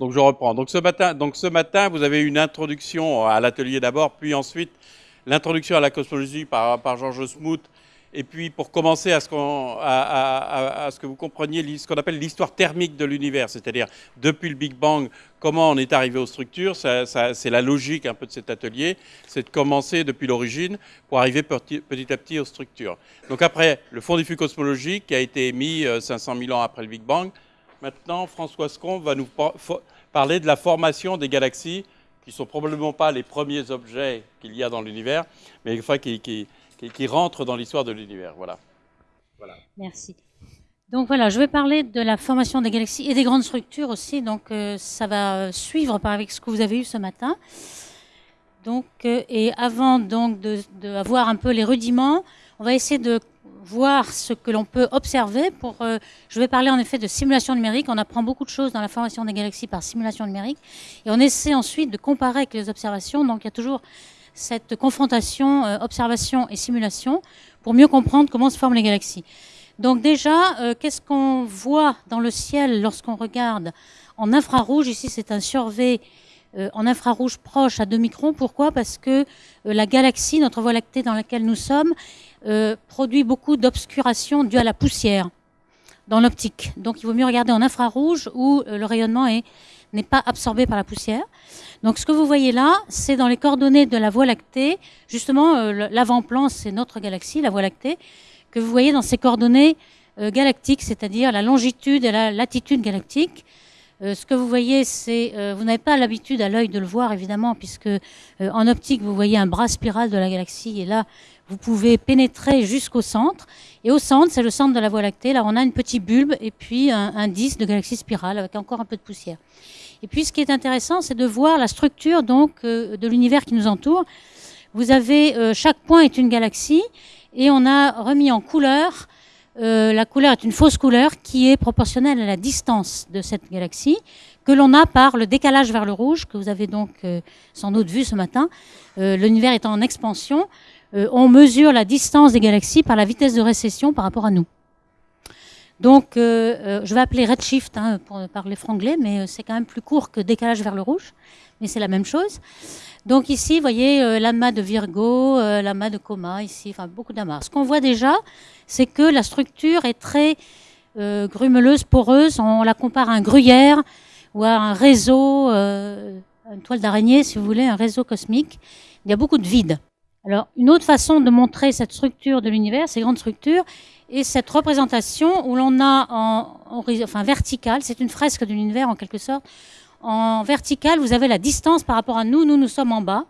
Donc je reprends. Donc ce matin, donc ce matin vous avez une introduction à l'atelier d'abord, puis ensuite l'introduction à la cosmologie par, Georges Smoot et puis, pour commencer à ce, que vous compreniez ce qu'on appelle l'histoire thermique de l'univers, c'est-à-dire depuis le Big Bang, comment on est arrivé aux structures, c'est la logique un peu de cet atelier, c'est de commencer depuis l'origine pour arriver petit, à petit aux structures. Donc après, le fond diffus cosmologique qui a été émis 500 euh, 000 ans après le Big Bang, maintenant François Scombe va nous parler de la formation des galaxies, qui sont probablement pas les premiers objets qu'il y a dans l'univers, mais qui qui, rentre dans l'histoire de l'univers. Voilà. voilà. Merci. Donc voilà, je vais parler de la formation des galaxies et des grandes structures aussi. Donc euh, ça va suivre par avec ce que vous avez eu ce matin. Donc euh, et avant donc de, avoir un peu les rudiments, on va essayer de voir ce que l'on peut observer. Pour, euh, je vais parler en effet de simulation numérique. On apprend beaucoup de choses dans la formation des galaxies par simulation numérique, et on essaie ensuite de comparer avec les observations. Donc il y a toujours cette confrontation euh, observation et simulation pour mieux comprendre comment se forment les galaxies. Donc déjà, euh, qu'est-ce qu'on voit dans le ciel lorsqu'on regarde en infrarouge? Ici, c'est un survey euh, en infrarouge proche à 2 microns. Pourquoi? Parce que la galaxie, notre voie lactée dans laquelle nous sommes, produit beaucoup d'obscuration due à la poussière dans l'optique. Donc il vaut mieux regarder en infrarouge où le rayonnement n'est pas absorbé par la poussière. Donc ce que vous voyez là, c'est dans les coordonnées de la Voie lactée, justement euh, l'avant-plan, c'est notre galaxie, la Voie lactée, que vous voyez dans ces coordonnées euh, galactiques, c'est-à-dire la longitude et la latitude galactique. Euh, ce que vous voyez, c'est, vous n'avez pas l'habitude à l'œil de le voir évidemment, puisque en optique vous voyez un bras spiral de la galaxie, et là vous pouvez pénétrer jusqu'au centre. Et au centre, c'est le centre de la Voie lactée. Là, on a une petite bulbe et puis un, disque de galaxie spirale avec encore un peu de poussière. Et puis ce qui est intéressant, c'est de voir la structure donc euh, de l'univers qui nous entoure. Vous avez euh, chaque point est une galaxie et on a remis en couleur. Euh, la couleur est une fausse couleur qui est proportionnelle à la distance de cette galaxie que l'on a par le décalage vers le rouge que vous avez donc sans doute vu ce matin. L'univers étant en expansion, on mesure la distance des galaxies par la vitesse de récession par rapport à nous. Donc, euh, euh, je vais appeler redshift hein, pour parler franglais, mais euh, c'est quand même plus court que décalage vers le rouge, mais c'est la même chose. Donc ici, vous voyez l'amas de Virgo, l'amas de Coma, ici, enfin beaucoup d'amas. Ce qu'on voit déjà, c'est que la structure est très grumeleuse, poreuse. On la compare à un gruyère ou à un réseau, une toile d'araignée, si vous voulez, un réseau cosmique. Il y a beaucoup de vide. Alors, une autre façon de montrer cette structure de l'univers, ces grandes structures, et cette représentation où l'on a en, enfin, verticale, c'est une fresque de l'univers en quelque sorte. En vertical, vous avez la distance par rapport à nous. Nous, nous sommes en bas.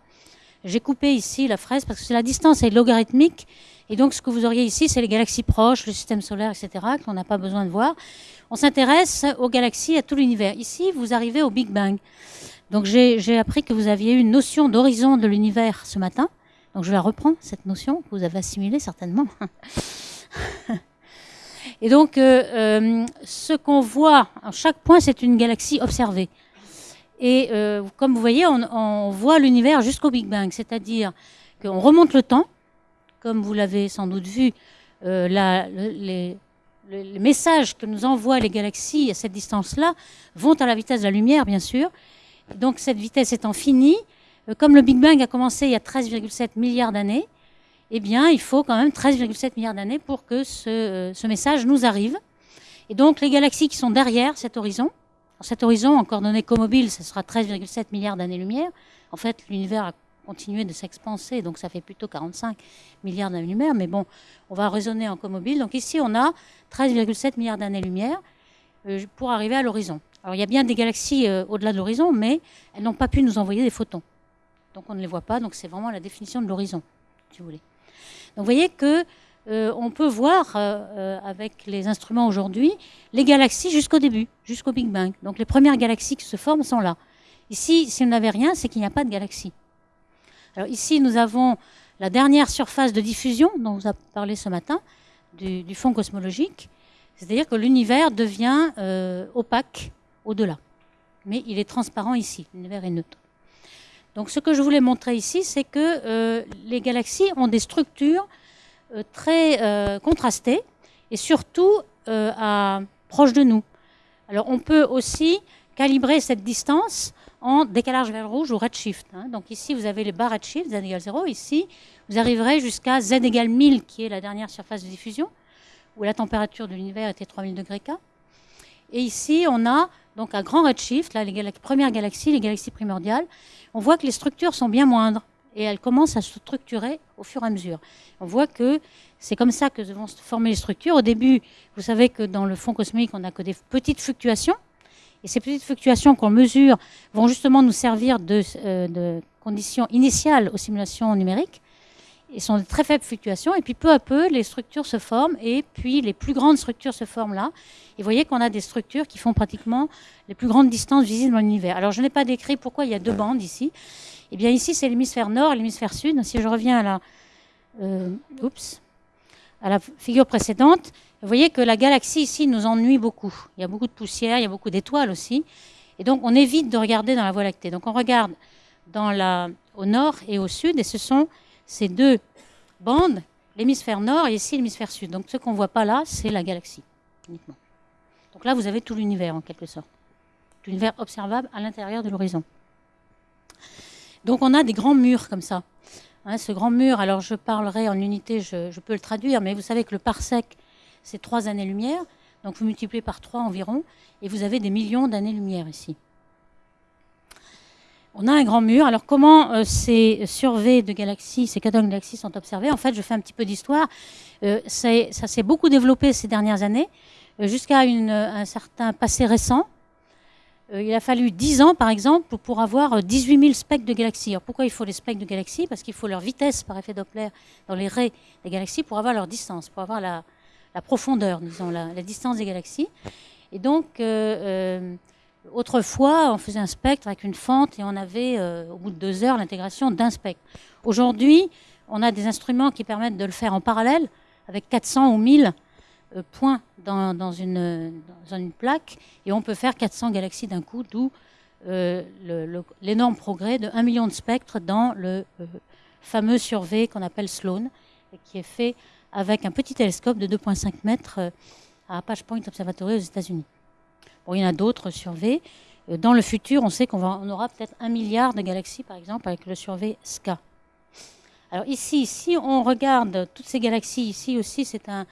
J'ai coupé ici la fresque parce que la distance est logarithmique. Et donc, ce que vous auriez ici, c'est les galaxies proches, le système solaire, etc., qu'on n'a pas besoin de voir. On s'intéresse aux galaxies, à tout l'univers. Ici, vous arrivez au Big Bang. Donc, j'ai appris que vous aviez eu une notion d'horizon de l'univers ce matin. Donc, je vais la reprendre, cette notion que vous avez assimilée certainement. Et donc, euh, euh, ce qu'on voit, à chaque point, c'est une galaxie observée. Et euh, comme vous voyez, on, voit l'univers jusqu'au Big Bang, c'est-à-dire qu'on remonte le temps, comme vous l'avez sans doute vu, les, messages que nous envoient les galaxies à cette distance-là vont à la vitesse de la lumière, bien sûr. Donc cette vitesse étant finie, comme le Big Bang a commencé il y a 13,7 milliards d'années, eh bien, il faut quand même 13,7 milliards d'années pour que euh, ce, message nous arrive. Et donc, les galaxies qui sont derrière cet horizon, cet horizon, en coordonnées comobiles, ce sera 13,7 milliards d'années-lumière. En fait, l'univers a continué de s'expanser, donc ça fait plutôt 45 milliards d'années-lumière. Mais bon, on va raisonner en comobile. Donc ici, on a 13,7 milliards d'années-lumière euh, pour arriver à l'horizon. Alors, il y a bien des galaxies euh, au-delà de l'horizon, mais elles n'ont pas pu nous envoyer des photons. Donc, on ne les voit pas. Donc, c'est vraiment la définition de l'horizon, si vous voulez. Donc vous voyez que euh, on peut voir euh, euh, avec les instruments aujourd'hui les galaxies jusqu'au début, jusqu'au Big Bang. Donc les premières galaxies qui se forment sont là. Ici, si on n'avait rien, c'est qu'il n'y a pas de galaxies. Alors ici, nous avons la dernière surface de diffusion dont vous a parlé ce matin, du, du fond cosmologique. C'est-à-dire que l'univers devient opaque au-delà. Mais il est transparent ici, l'univers est neutre. Donc ce que je voulais montrer ici, c'est que euh, les galaxies ont des structures euh, très euh, contrastées et surtout proches de nous. Alors on peut aussi calibrer cette distance en décalage vers le rouge ou redshift. Hein. Donc ici, vous avez les barres redshift, z égale 0. Ici, vous arriverez jusqu'à z égale 1000, qui est la dernière surface de diffusion, où la température de l'univers était 3000 degrés K. Et ici, on a donc un grand redshift, là, les premières galaxies, les galaxies primordiales. On voit que les structures sont bien moindres et elles commencent à se structurer au fur et à mesure. On voit que c'est comme ça que vont se former les structures. Au début, vous savez que dans le fond cosmique, on n'a que des petites fluctuations. Et ces petites fluctuations qu'on mesure vont justement nous servir de, euh, de, conditions initiales aux simulations numériques. Ils sont de très faibles fluctuations. Et puis peu à peu, les structures se forment. Et puis les plus grandes structures se forment là. Et vous voyez qu'on a des structures qui font pratiquement les plus grandes distances visibles dans l'univers. Alors je n'ai pas décrit pourquoi il y a deux bandes ici. Eh bien ici, c'est l'hémisphère nord et l'hémisphère sud. Si je reviens à la... Euh, oups à la figure précédente, vous voyez que la galaxie ici nous ennuie beaucoup. Il y a beaucoup de poussière, il y a beaucoup d'étoiles aussi. Et donc on évite de regarder dans la Voie lactée. Donc on regarde dans la, au nord et au sud, et ce sont ces deux bandes, l'hémisphère nord et ici l'hémisphère sud. Donc ce qu'on ne voit pas là, c'est la galaxie uniquement. Donc là, vous avez tout l'univers en quelque sorte. L'univers observable à l'intérieur de l'horizon. Donc on a des grands murs comme ça. Hein, ce grand mur, alors je parlerai en unité, je, peux le traduire, mais vous savez que le parsec, c'est trois années-lumière. Donc vous multipliez par trois environ, et vous avez des millions d'années-lumière ici. On a un grand mur. Alors comment euh, ces surveys de galaxies, ces catalogues de galaxies sont observés? En fait, je fais un petit peu d'histoire. Euh, ça s'est beaucoup développé ces dernières années, euh, jusqu'à un certain passé récent. Il a fallu 10 ans, par exemple, pour avoir 18 000 spectres de galaxies. Alors pourquoi il faut les spectres de galaxies? Parce qu'il faut leur vitesse par effet Doppler dans les raies des galaxies pour avoir leur distance, pour avoir la, profondeur, disons, la, distance des galaxies. Et donc, autrefois, on faisait un spectre avec une fente et on avait, au bout de deux heures, l'intégration d'un spectre. Aujourd'hui, on a des instruments qui permettent de le faire en parallèle, avec 400 ou 1000 euh, points dans, une, plaque et on peut faire 400 galaxies d'un coup, d'où euh, l'énorme progrès de 1 million de spectres dans le euh, fameux survey qu'on appelle Sloan, et qui est fait avec un petit télescope de 2,5 mètres à Apache Point Observatory aux États-Unis. Il y en a d'autres surveys. Dans le futur, on sait qu'on on aura peut-être un milliard de galaxies, par exemple, avec le survey SCA. Alors ici, si on regarde toutes ces galaxies, ici aussi, c'est un,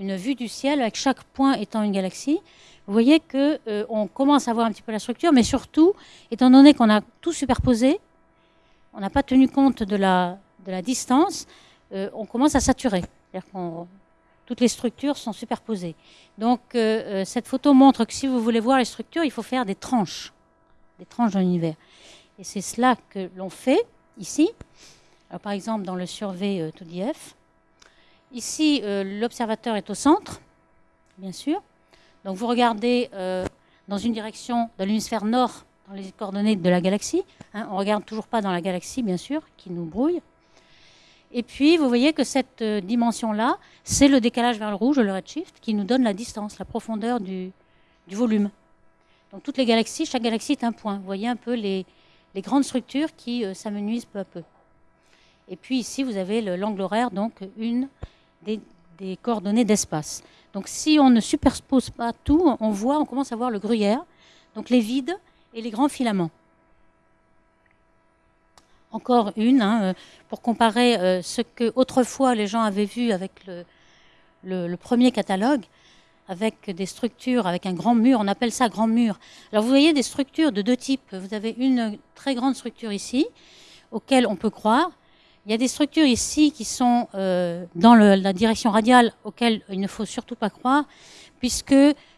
une vue du ciel avec chaque point étant une galaxie, vous voyez qu'on euh, commence à voir un petit peu la structure, mais surtout, étant donné qu'on a tout superposé, on n'a pas tenu compte de la, distance, euh, on commence à saturer. Toutes les structures sont superposées. Donc euh, cette photo montre que si vous voulez voir les structures, il faut faire des tranches, des tranches dans l'univers. Et c'est cela que l'on fait ici. par exemple, dans le survey 2DF, Ici, euh, l'observateur est au centre, bien sûr. Donc vous regardez euh, dans une direction de l'hémisphère nord, dans les coordonnées de la galaxie. Hein. on ne regarde toujours pas dans la galaxie, bien sûr, qui nous brouille. Et puis, vous voyez que cette euh, dimension-là, c'est le décalage vers le rouge, le redshift, qui nous donne la distance, la profondeur du, volume. Donc toutes les galaxies, chaque galaxie est un point. Vous voyez un peu les, grandes structures qui s'amenuisent peu à peu. Et puis ici, vous avez l'angle horaire, donc une des, coordonnées d'espace. Donc si on ne superpose pas tout, on voit, on commence à voir le gruyère, donc les vides et les grands filaments. Encore une, hein, euh, pour comparer euh, ce que autrefois les gens avaient vu avec le, premier catalogue, avec des structures, avec un grand mur, on appelle ça grand mur. Alors vous voyez des structures de deux types. Vous avez une très grande structure ici, auquel on peut croire, il y a des structures ici qui sont euh, dans la direction radiale auxquelles il ne faut surtout pas croire, puisque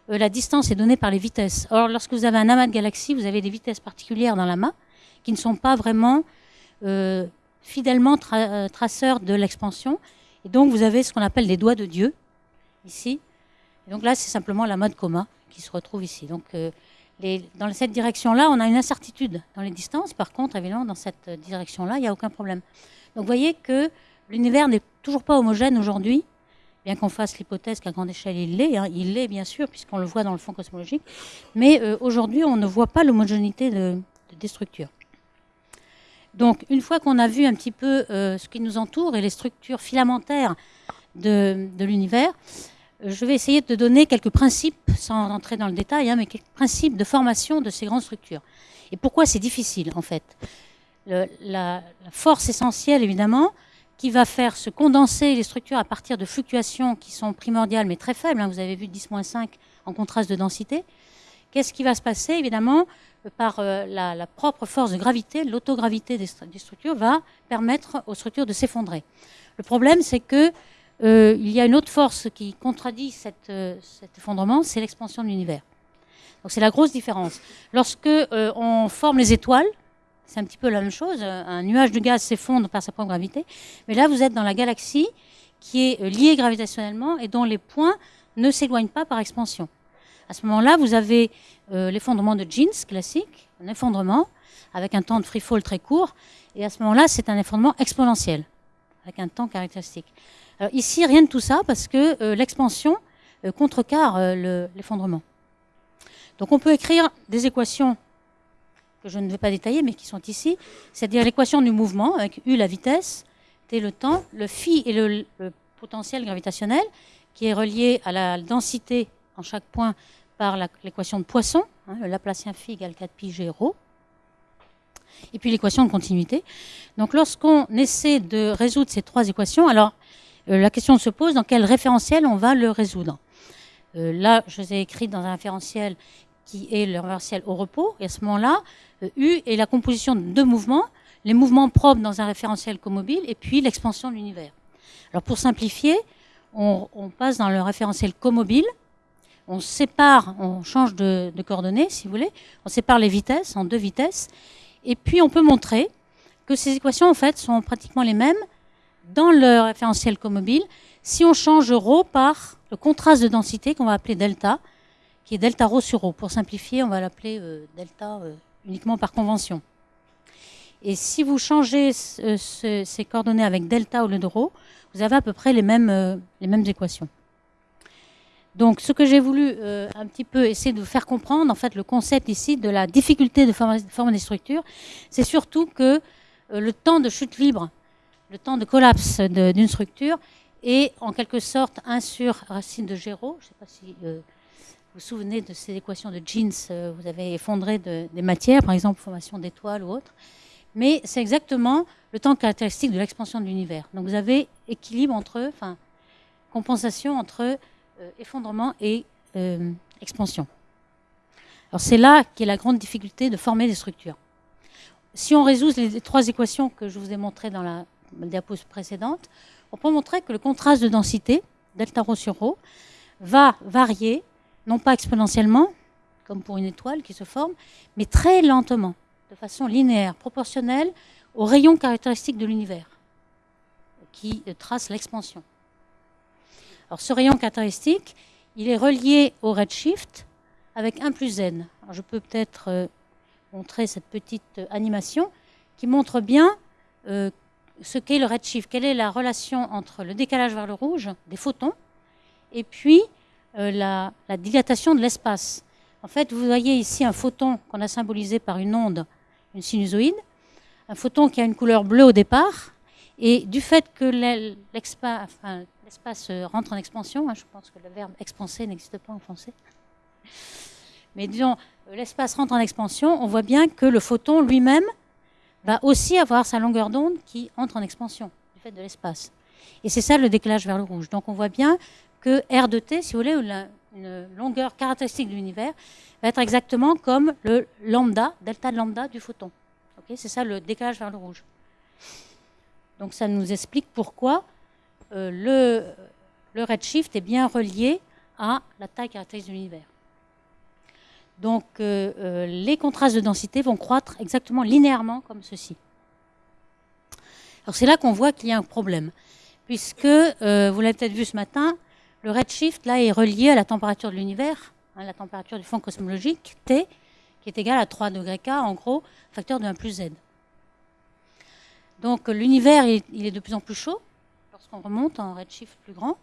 la distance est donnée par les vitesses. Or, lorsque vous avez un amas de galaxies, vous avez des vitesses particulières dans l'amas qui ne sont pas vraiment euh, fidèlement traceurs de l'expansion. Et donc, vous avez ce qu'on appelle des doigts de Dieu, ici. Et donc là, c'est simplement l'amas de coma qui se retrouve ici. Donc, dans cette direction-là, on a une incertitude dans les distances. Par contre, évidemment, dans cette direction-là, il n'y a aucun problème. Donc vous voyez que l'univers n'est toujours pas homogène aujourd'hui, bien qu'on fasse l'hypothèse qu'à grande échelle il l'est, hein. il l'est bien sûr, puisqu'on le voit dans le fond cosmologique, mais euh, aujourd'hui on ne voit pas l'homogénéité de, des structures. Donc une fois qu'on a vu un petit peu euh, ce qui nous entoure et les structures filamentaires de, l'univers, je vais essayer de donner quelques principes, sans entrer dans le détail, hein, mais quelques principes de formation de ces grandes structures. Et pourquoi c'est difficile, en fait? La, force essentielle, évidemment, qui va faire se condenser les structures à partir de fluctuations qui sont primordiales, mais très faibles. Hein, vous avez vu 10-5 en contraste de densité. Qu'est-ce qui va se passer, évidemment par euh, la, propre force de gravité, l'autogravité des, structures va permettre aux structures de s'effondrer. Le problème, c'est que euh, y a une autre force qui contradit euh, cet effondrement, c'est l'expansion de l'univers. Donc c'est la grosse différence. Lorsque on forme les étoiles, c'est un petit peu la même chose. Un nuage de gaz s'effondre par sa propre gravité, mais là vous êtes dans la galaxie qui est liée gravitationnellement et dont les points ne s'éloignent pas par expansion. À ce moment-là, vous avez euh, l'effondrement de jeans classique, un effondrement avec un temps de free fall très court. Et à ce moment-là, c'est un effondrement exponentiel, avec un temps caractéristique. Alors ici, rien de tout ça, parce que euh, l'expansion euh, contrecarre l'effondrement. Donc on peut écrire des équations que je ne vais pas détailler, mais qui sont ici, c'est-à-dire l'équation du mouvement, avec U la vitesse, T le temps, le phi et le potentiel gravitationnel, qui est relié à la densité en chaque point par l'équation de Poisson, hein, le Laplacien phi égale 4 pi g rho, et puis l'équation de continuité. Donc lorsqu'on essaie de résoudre ces trois équations, alors euh, la question se pose dans quel référentiel on va le résoudre? Euh, là, je les ai écrits dans un référentiel qui est le référentiel au repos, et à ce moment-là, euh, U est la composition de deux mouvements, les mouvements propres dans un référentiel comobile, et puis l'expansion de l'univers. Alors pour simplifier, on, on, passe dans le référentiel comobile, on sépare, on change de, coordonnées, si vous voulez, on sépare les vitesses en deux vitesses, et puis on peut montrer que ces équations, en fait, sont pratiquement les mêmes dans le référentiel comobile si on change ρ par le contraste de densité qu'on va appeler delta, qui est delta rho sur rho. Pour simplifier, on va l'appeler euh, delta euh, uniquement par convention. Et si vous changez ces coordonnées avec delta au lieu de rho, vous avez à peu près les mêmes euh, équations. Donc, ce que j'ai voulu euh, un petit peu essayer de vous faire comprendre, en fait, le concept ici de la difficulté de former des structures, c'est surtout que euh, le temps de chute libre, le temps de collapse d'une structure est en quelque sorte 1 sur racine de Géraud. Je ne sais pas si euh, vous vous souvenez de ces équations de Jeans, vous avez effondré des matières, par exemple formation d'étoiles ou autre. Mais c'est exactement le temps caractéristique de l'expansion de l'univers. Donc vous avez équilibre entre, enfin, compensation entre effondrement et euh, expansion. Alors c'est là qu'est la grande difficulté de former des structures. Si on résout les trois équations que je vous ai montrées dans la diapositive précédente, on peut montrer que le contraste de densité, delta rho sur rho, va varier, non pas exponentiellement, comme pour une étoile qui se forme, mais très lentement, de façon linéaire, proportionnelle au rayon caractéristique de l'univers, qui trace l'expansion. Alors ce rayon caractéristique, il est relié au redshift avec 1 plus n. je peux peut-être euh, montrer cette petite euh, animation qui montre bien euh, ce qu'est le redshift, quelle est la relation entre le décalage vers le rouge des photons et puis la, la, dilatation de l'espace. En fait, vous voyez ici un photon qu'on a symbolisé par une onde, une sinusoïde, un photon qui a une couleur bleue au départ, et du fait que l'espace, l'espace euh, rentre en expansion. Hein, je pense que le verbe expanser n'existe pas en français. Mais disons, euh, l'espace rentre en expansion, on voit bien que le photon lui-même va aussi avoir sa longueur d'onde qui entre en expansion du fait de l'espace. Et c'est ça le décalage vers le rouge. Donc on voit bien que R de t, si vous voulez, une longueur caractéristique de l'univers, va être exactement comme le lambda, delta de lambda du photon. c'est ça le décalage vers le rouge. Donc ça nous explique pourquoi le, le, redshift est bien relié à la taille caractéristique de l'univers. Donc euh, euh, les contrastes de densité vont croître exactement linéairement comme ceci. Alors c'est là qu'on voit qu'il y a un problème, puisque, vous l'avez peut-être vu ce matin, le redshift là est relié à la température de l'univers, hein, la température du fond cosmologique, T, qui est égale à 3 degrés K, en gros, facteur de 1 plus Z. Donc l'univers, il est de plus en plus chaud, lorsqu'on remonte en redshift plus grand.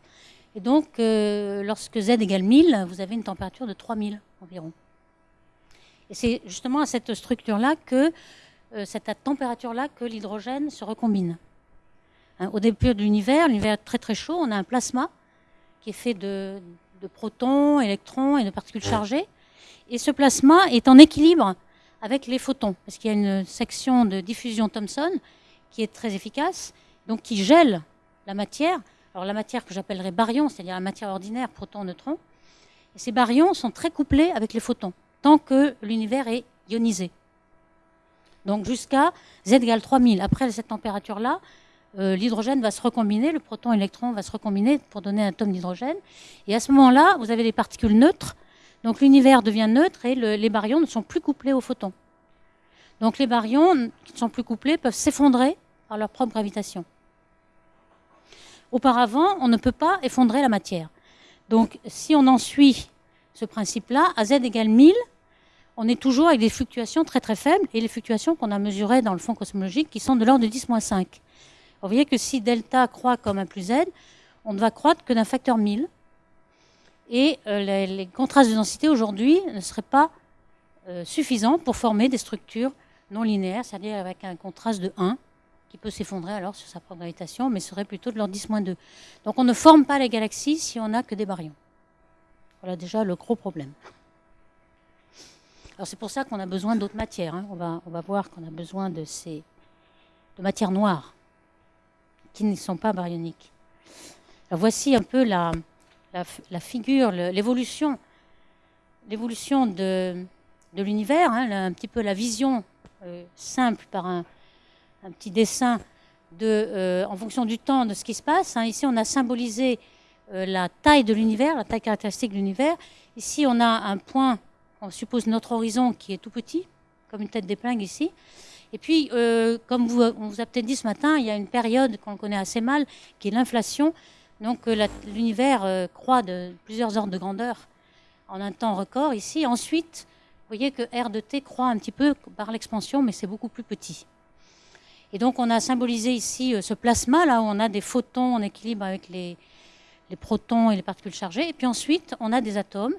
Et donc, euh, lorsque Z égale 1000, vous avez une température de 3000 environ. Et c'est justement à cette structure-là que, euh, cette température-là, que l'hydrogène se recombine. Hein, au début de l'univers, l'univers est très très chaud, on a un plasma qui est fait de, de protons, électrons et de particules chargées. Et ce plasma est en équilibre avec les photons, parce qu'il y a une section de diffusion Thomson qui est très efficace, donc qui gèle la matière. Alors la matière que j'appellerais baryon, c'est-à-dire la matière ordinaire, protons, neutrons. Et ces baryons sont très couplés avec les photons, tant que l'univers est ionisé. Donc jusqu'à Z égale 3000. Après cette température-là, euh, l'hydrogène va se recombiner, le proton et l'électron va se recombiner pour donner un atome d'hydrogène. Et à ce moment-là, vous avez des particules neutres. Donc l'univers devient neutre et les baryons ne sont plus couplés aux photons. Donc les baryons qui ne sont plus couplés peuvent s'effondrer par leur propre gravitation. Auparavant, on ne peut pas effondrer la matière. Donc si on en suit ce principe-là, à z égale 1000, on est toujours avec des fluctuations très très faibles, et les fluctuations qu'on a mesurées dans le fond cosmologique qui sont de l'ordre de 10-5. Vous voyez que si delta croît comme 1 plus z, on ne va croître que d'un facteur 1000. Et euh, les, contrastes de densité aujourd'hui ne seraient pas euh, suffisants pour former des structures non linéaires, c'est-à-dire avec un contraste de 1 peut s'effondrer alors sur sa propre gravitation, mais serait plutôt de l'ordre 10-2. Donc on ne forme pas les galaxies si on n'a que des baryons. Voilà déjà le gros problème. Alors c'est pour ça qu'on a besoin d'autres matières. Hein. On, va, on va voir qu'on a besoin de ces de matières noires qui ne sont pas baryoniques. voici un peu la, la, figure, l'évolution, l'évolution de, de l'univers, hein, un petit peu la vision euh, simple par un, un, petit dessin de, euh, en fonction du temps de ce qui se passe. Hein. Ici, on a symbolisé euh, la taille de l'univers, la taille caractéristique de l'univers. Ici, on a un point, on suppose notre horizon qui est tout petit, comme une tête d'épingle ici. Et puis, euh, comme on vous a peut-être dit ce matin, il y a une période qu'on connaît assez mal, qui est l'inflation. Donc, l'univers croît de plusieurs ordres de grandeur en un temps record ici. Ensuite, vous voyez que R de T croît un petit peu par l'expansion, mais c'est beaucoup plus petit. Et donc, on a symbolisé ici ce plasma, là où on a des photons en équilibre avec les, les protons et les particules chargées. Et puis ensuite, on a des atomes,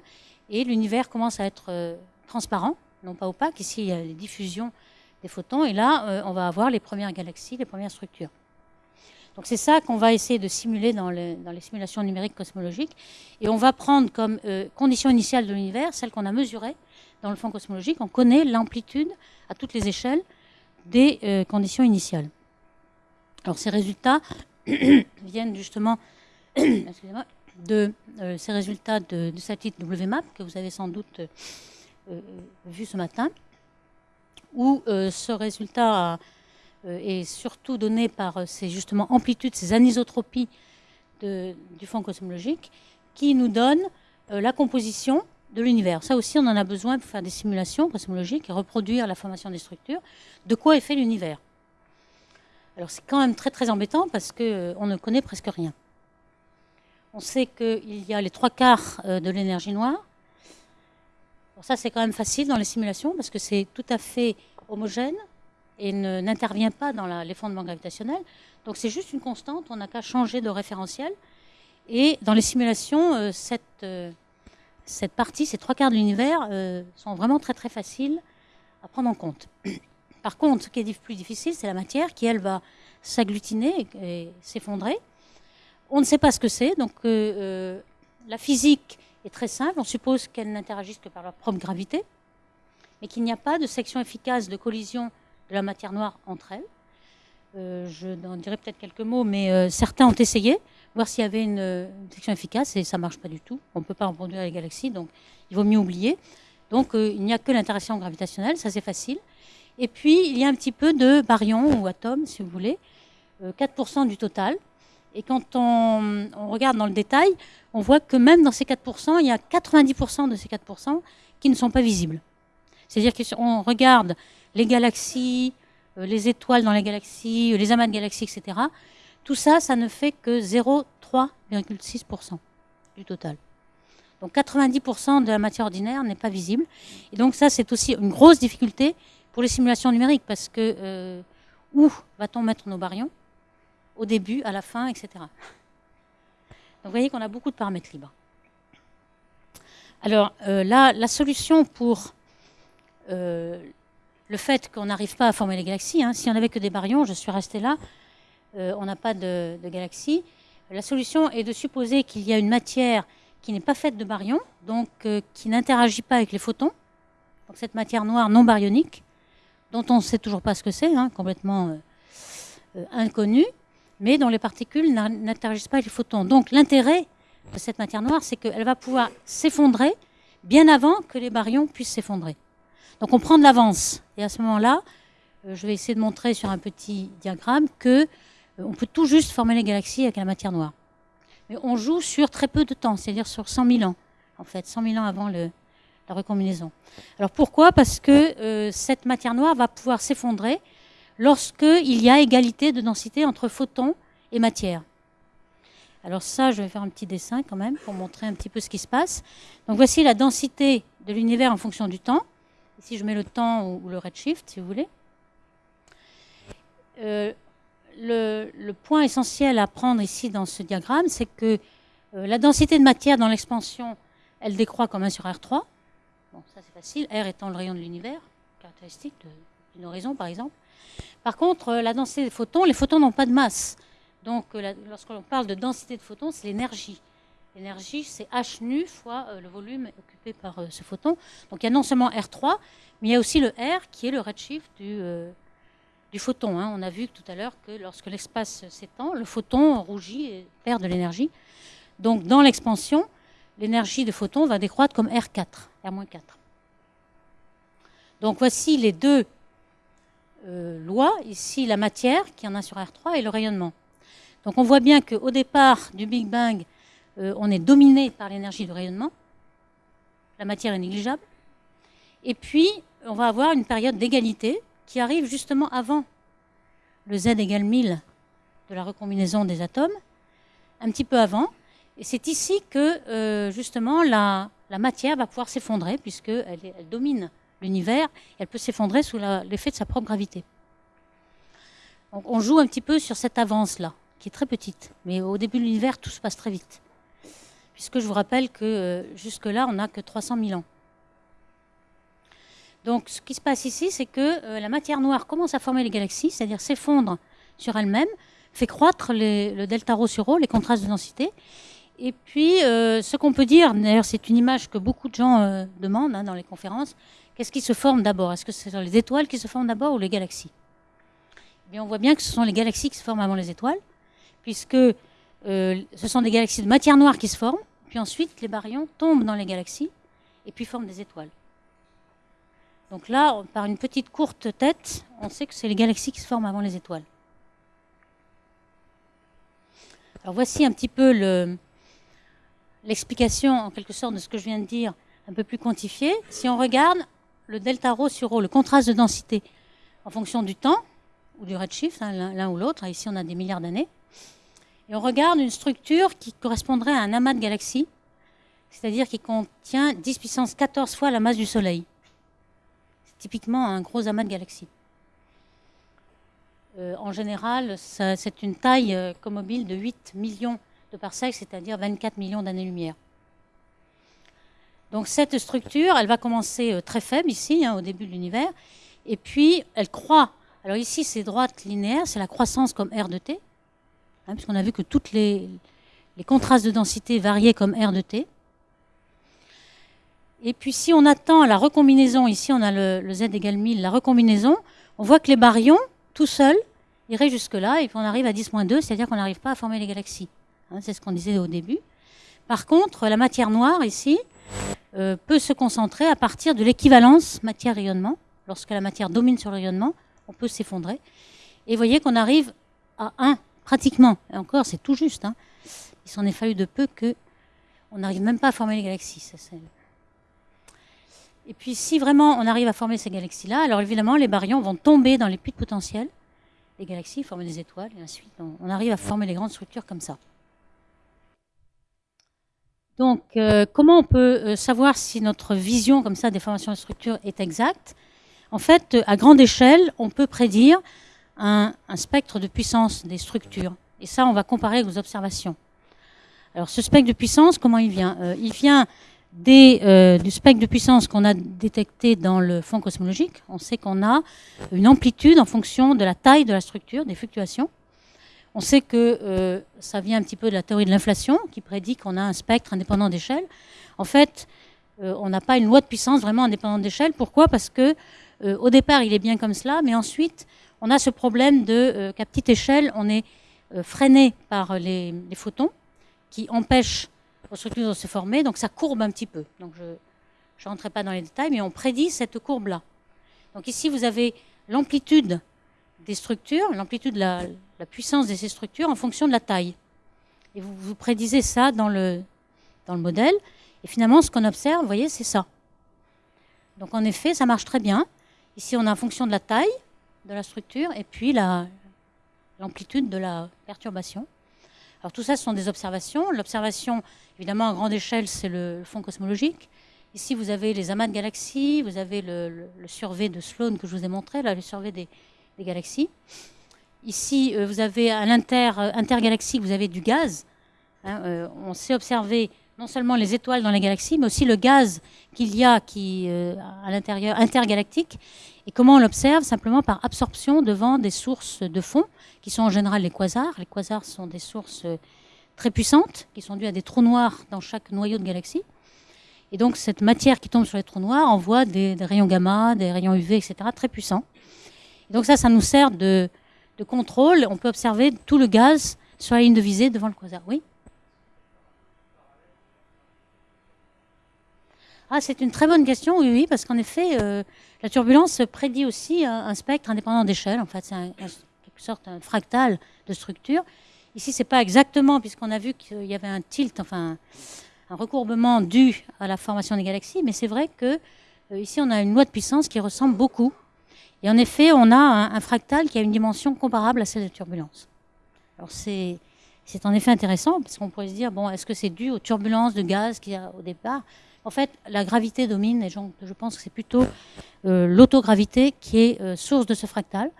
et l'univers commence à être transparent, non pas opaque. Ici, il y a des diffusions des photons. Et là, euh, on va avoir les premières galaxies, les premières structures. Donc c'est ça qu'on va essayer de simuler dans, les simulations numériques cosmologiques. Et on va prendre comme euh, condition initiale de l'univers celle qu'on a mesurée dans le fond cosmologique. On connaît l'amplitude à toutes les échelles des euh, conditions initiales. Alors ces résultats viennent justement de ces résultats de, de satellite WMAP que vous avez sans doute vu ce matin où euh, ce résultat euh, est surtout donné par euh, ces justement amplitudes, ces anisotropies du fond cosmologique, qui nous donnent la composition de l'univers. Ça aussi, on en a besoin pour faire des simulations cosmologiques et reproduire la formation des structures. De quoi est fait l'univers? Alors c'est quand même très très embêtant parce qu'on ne connaît presque rien. On sait qu'il y a les trois quarts de l'énergie noire, ça, c'est quand même facile dans les simulations parce que c'est tout à fait homogène et n'intervient pas dans les fondements gravitationnels. Donc c'est juste une constante, on n'a qu'à changer de référentiel. Et dans les simulations, euh, cette, euh, cette partie, ces trois quarts de l'univers, euh, sont vraiment très très faciles à prendre en compte. Par contre, ce qui est plus difficile, c'est la matière qui, elle, va s'agglutiner et, s'effondrer. On ne sait pas ce que c'est, donc la physique est très simple. On suppose qu'elles n'interagissent que par leur propre gravité, mais qu'il n'y a pas de section efficace de collision de la matière noire entre elles. Euh, je en dirai peut-être quelques mots, mais euh, certains ont essayé, voir s'il y avait une, section efficace, et ça ne marche pas du tout. On ne peut pas reproduire les galaxies, donc il vaut mieux oublier. Donc euh, il n'y a que l'interaction gravitationnelle, ça c'est facile. Et puis il y a un petit peu de baryons ou atomes, si vous voulez, 4% du total. Et quand on, regarde dans le détail, on voit que même dans ces 4%, il y a 90% de ces 4% qui ne sont pas visibles. C'est-à-dire qu'on regarde les galaxies, les étoiles dans les galaxies, les amas de galaxies, etc. Tout ça, ça ne fait que 0,3,6% du total. Donc 90% de la matière ordinaire n'est pas visible. Et donc ça, c'est aussi une grosse difficulté pour les simulations numériques, parce que euh, où va-t-on mettre nos baryons? Au début, à la fin, etc. Donc vous voyez qu'on a beaucoup de paramètres libres. Alors euh, là, la solution pour euh, le fait qu'on n'arrive pas à former les galaxies, hein, si on n'avait que des baryons, je suis restée là, euh, on n'a pas de, galaxies. La solution est de supposer qu'il y a une matière qui n'est pas faite de baryons, donc euh, qui n'interagit pas avec les photons. Donc cette matière noire non baryonique, dont on ne sait toujours pas ce que c'est, hein, complètement euh, inconnue, mais dont les particules n'interagissent pas avec les photons. Donc l'intérêt de cette matière noire, c'est qu'elle va pouvoir s'effondrer bien avant que les baryons puissent s'effondrer. Donc on prend de l'avance. Et à ce moment-là, euh, je vais essayer de montrer sur un petit diagramme que euh, on peut tout juste former les galaxies avec la matière noire. Mais on joue sur très peu de temps, c'est-à-dire sur 100 000 ans, en fait, 100 000 ans avant la recombinaison. Alors pourquoi? Parce que euh, cette matière noire va pouvoir s'effondrer lorsqu'il y a égalité de densité entre photons et matière. Alors ça, je vais faire un petit dessin quand même pour montrer un petit peu ce qui se passe. Donc voici la densité de l'univers en fonction du temps. Ici, je mets le temps ou le redshift, si vous voulez. Euh, le, point essentiel à prendre ici dans ce diagramme, c'est que euh, la densité de matière dans l'expansion, elle décroît comme 1 sur R3. Bon, ça c'est facile, R étant le rayon de l'univers, caractéristique d'une horizon par exemple. Par contre, euh, la densité des photons, les photons n'ont pas de masse. Donc, lorsque l'on parle de densité de photons, c'est l'énergie. L'énergie, c'est h nu fois le volume occupé par ce photon. Donc, il y a non seulement R3, mais il y a aussi le R qui est le redshift du, du photon. Hein. On a vu tout à l'heure que lorsque l'espace s'étend, le photon rougit et perd de l'énergie. Donc dans l'expansion, l'énergie de photon va décroître comme R4, R-4. Donc voici les deux euh, lois. Ici, la matière, qui en a sur R3, et le rayonnement. Donc on voit bien qu'au départ du Big Bang, euh, on est dominé par l'énergie du rayonnement. La matière est négligeable. Et puis, on va avoir une période d'égalité qui arrive justement avant le Z égale 1000 de la recombinaison des atomes, un petit peu avant. Et c'est ici que euh, justement la, matière va pouvoir s'effondrer, puisqu'elle elle domine l'univers, elle peut s'effondrer sous l'effet de sa propre gravité. Donc on joue un petit peu sur cette avance-là, qui est très petite. Mais au début de l'univers, tout se passe très vite. Puisque je vous rappelle que euh, jusque-là, on n'a que 300 000 ans. Donc ce qui se passe ici, c'est que euh, la matière noire commence à former les galaxies, c'est-à-dire s'effondre sur elle-même, fait croître le delta rho sur rho, les contrastes de densité. Et puis, euh, ce qu'on peut dire, d'ailleurs, c'est une image que beaucoup de gens demandent hein, dans les conférences, qu'est-ce qui se forme d'abord? Est-ce que ce sont les étoiles qui se forment d'abord ou les galaxies? Eh bien, On voit bien que ce sont les galaxies qui se forment avant les étoiles, puisque ce sont des galaxies de matière noire qui se forment, puis ensuite les baryons tombent dans les galaxies et puis forment des étoiles. Donc là, par une petite courte tête, on sait que c'est les galaxies qui se forment avant les étoiles. Alors voici un petit peu l'explication en quelque sorte de ce que je viens de dire, un peu plus quantifié. Si on regarde le delta rho sur rho, le contraste de densité en fonction du temps, ou du redshift, hein, l'un ou l'autre, ici on a des milliards d'années, et on regarde une structure qui correspondrait à un amas de galaxies, c'est-à-dire qui contient 10 puissance 14 fois la masse du Soleil typiquement un gros amas de galaxies. Euh, en général, c'est une taille euh, de 8 millions de parsecs, c'est-à-dire 24 millions d'années-lumière. Donc cette structure, elle va commencer euh, très faible ici, hein, au début de l'univers, et puis elle croît. Alors ici, c'est droite linéaire, c'est la croissance comme R de t, hein, puisqu'on a vu que toutes les, contrastes de densité variaient comme R de t. Et puis si on attend la recombinaison, ici on a le, Z égale 1000, la recombinaison, on voit que les baryons, tout seuls, iraient jusque-là, et puis on arrive à 10-2, c'est-à-dire qu'on n'arrive pas à former les galaxies. Hein, c'est ce qu'on disait au début. Par contre, la matière noire, ici, euh, peut se concentrer à partir de l'équivalence matière-rayonnement. Lorsque la matière domine sur le rayonnement, on peut s'effondrer. Et vous voyez qu'on arrive à 1, pratiquement. Encore, c'est tout juste. Hein. Il s'en est fallu de peu que on n'arrive même pas à former les galaxies. Et puis si vraiment on arrive à former ces galaxies-là, alors évidemment les baryons vont tomber dans les puits de potentiel des galaxies, former des étoiles, et ensuite on, arrive à former les grandes structures comme ça. Donc euh, comment on peut euh, savoir si notre vision comme ça des formations de structures est exacte? En fait, à grande échelle, on peut prédire un, spectre de puissance des structures. Et ça, on va comparer aux observations. Alors ce spectre de puissance, comment il vient? Euh, Il vient euh, du spectre de puissance qu'on a détecté dans le fond cosmologique. On sait qu'on a une amplitude en fonction de la taille de la structure, des fluctuations. On sait que euh, ça vient un petit peu de la théorie de l'inflation, qui prédit qu'on a un spectre indépendant d'échelle. En fait, on n'a pas une loi de puissance vraiment indépendante d'échelle. Pourquoi? Parce que au départ, il est bien comme cela, mais ensuite, on a ce problème de qu'à petite échelle, on est freiné par les, les, photons qui empêchent aux structures de se former, donc ça courbe un petit peu. Donc je ne rentrerai pas dans les détails, mais on prédit cette courbe-là. Donc ici, vous avez l'amplitude des structures, l'amplitude de la, puissance de ces structures en fonction de la taille. Et vous, vous prédisez ça dans le, dans le modèle. Et finalement, ce qu'on observe, vous voyez, c'est ça. Donc en effet, ça marche très bien. Ici, on a en fonction de la taille de la structure et puis l'amplitude de la perturbation. Alors tout ça, ce sont des observations. L'observation, évidemment, à grande échelle, c'est le fond cosmologique. Ici, vous avez les amas de galaxies, vous avez le, survey de Sloan que je vous ai montré, là, le survey des, galaxies. Ici, euh, vous avez à l'inter, euh, intergalaxie, vous avez du gaz. Hein, euh, on sait observer non seulement les étoiles dans les galaxies, mais aussi le gaz qu'il y a qui, à l'intérieur intergalactique. Et comment on l'observe? Simplement par absorption devant des sources de fond, qui sont en général les quasars. Les quasars sont des sources très puissantes, qui sont dues à des trous noirs dans chaque noyau de galaxie. Et donc cette matière qui tombe sur les trous noirs envoie des, rayons gamma, des rayons UV, etc., très puissants. donc ça, ça nous sert de, contrôle. On peut observer tout le gaz sur la ligne de visée devant le quasar. Oui? Ah, c'est une très bonne question, oui, oui, parce qu'en effet, euh, la turbulence prédit aussi un, spectre indépendant d'échelle. En fait, c'est en quelque sorte un fractal de structure. Ici, c'est pas exactement, puisqu'on a vu qu'il y avait un tilt, enfin, un recourbement dû à la formation des galaxies, mais c'est vrai que euh, ici on a une loi de puissance qui ressemble beaucoup. Et en effet, on a un, fractal qui a une dimension comparable à celle de turbulence. Alors c'est c'est en effet intéressant parce qu'on pourrait se dire bon, est-ce que c'est dû aux turbulences de gaz qu'il y a au départ En fait, la gravité domine et je pense que c'est plutôt euh, l'autogravité qui est euh, source de ce fractal.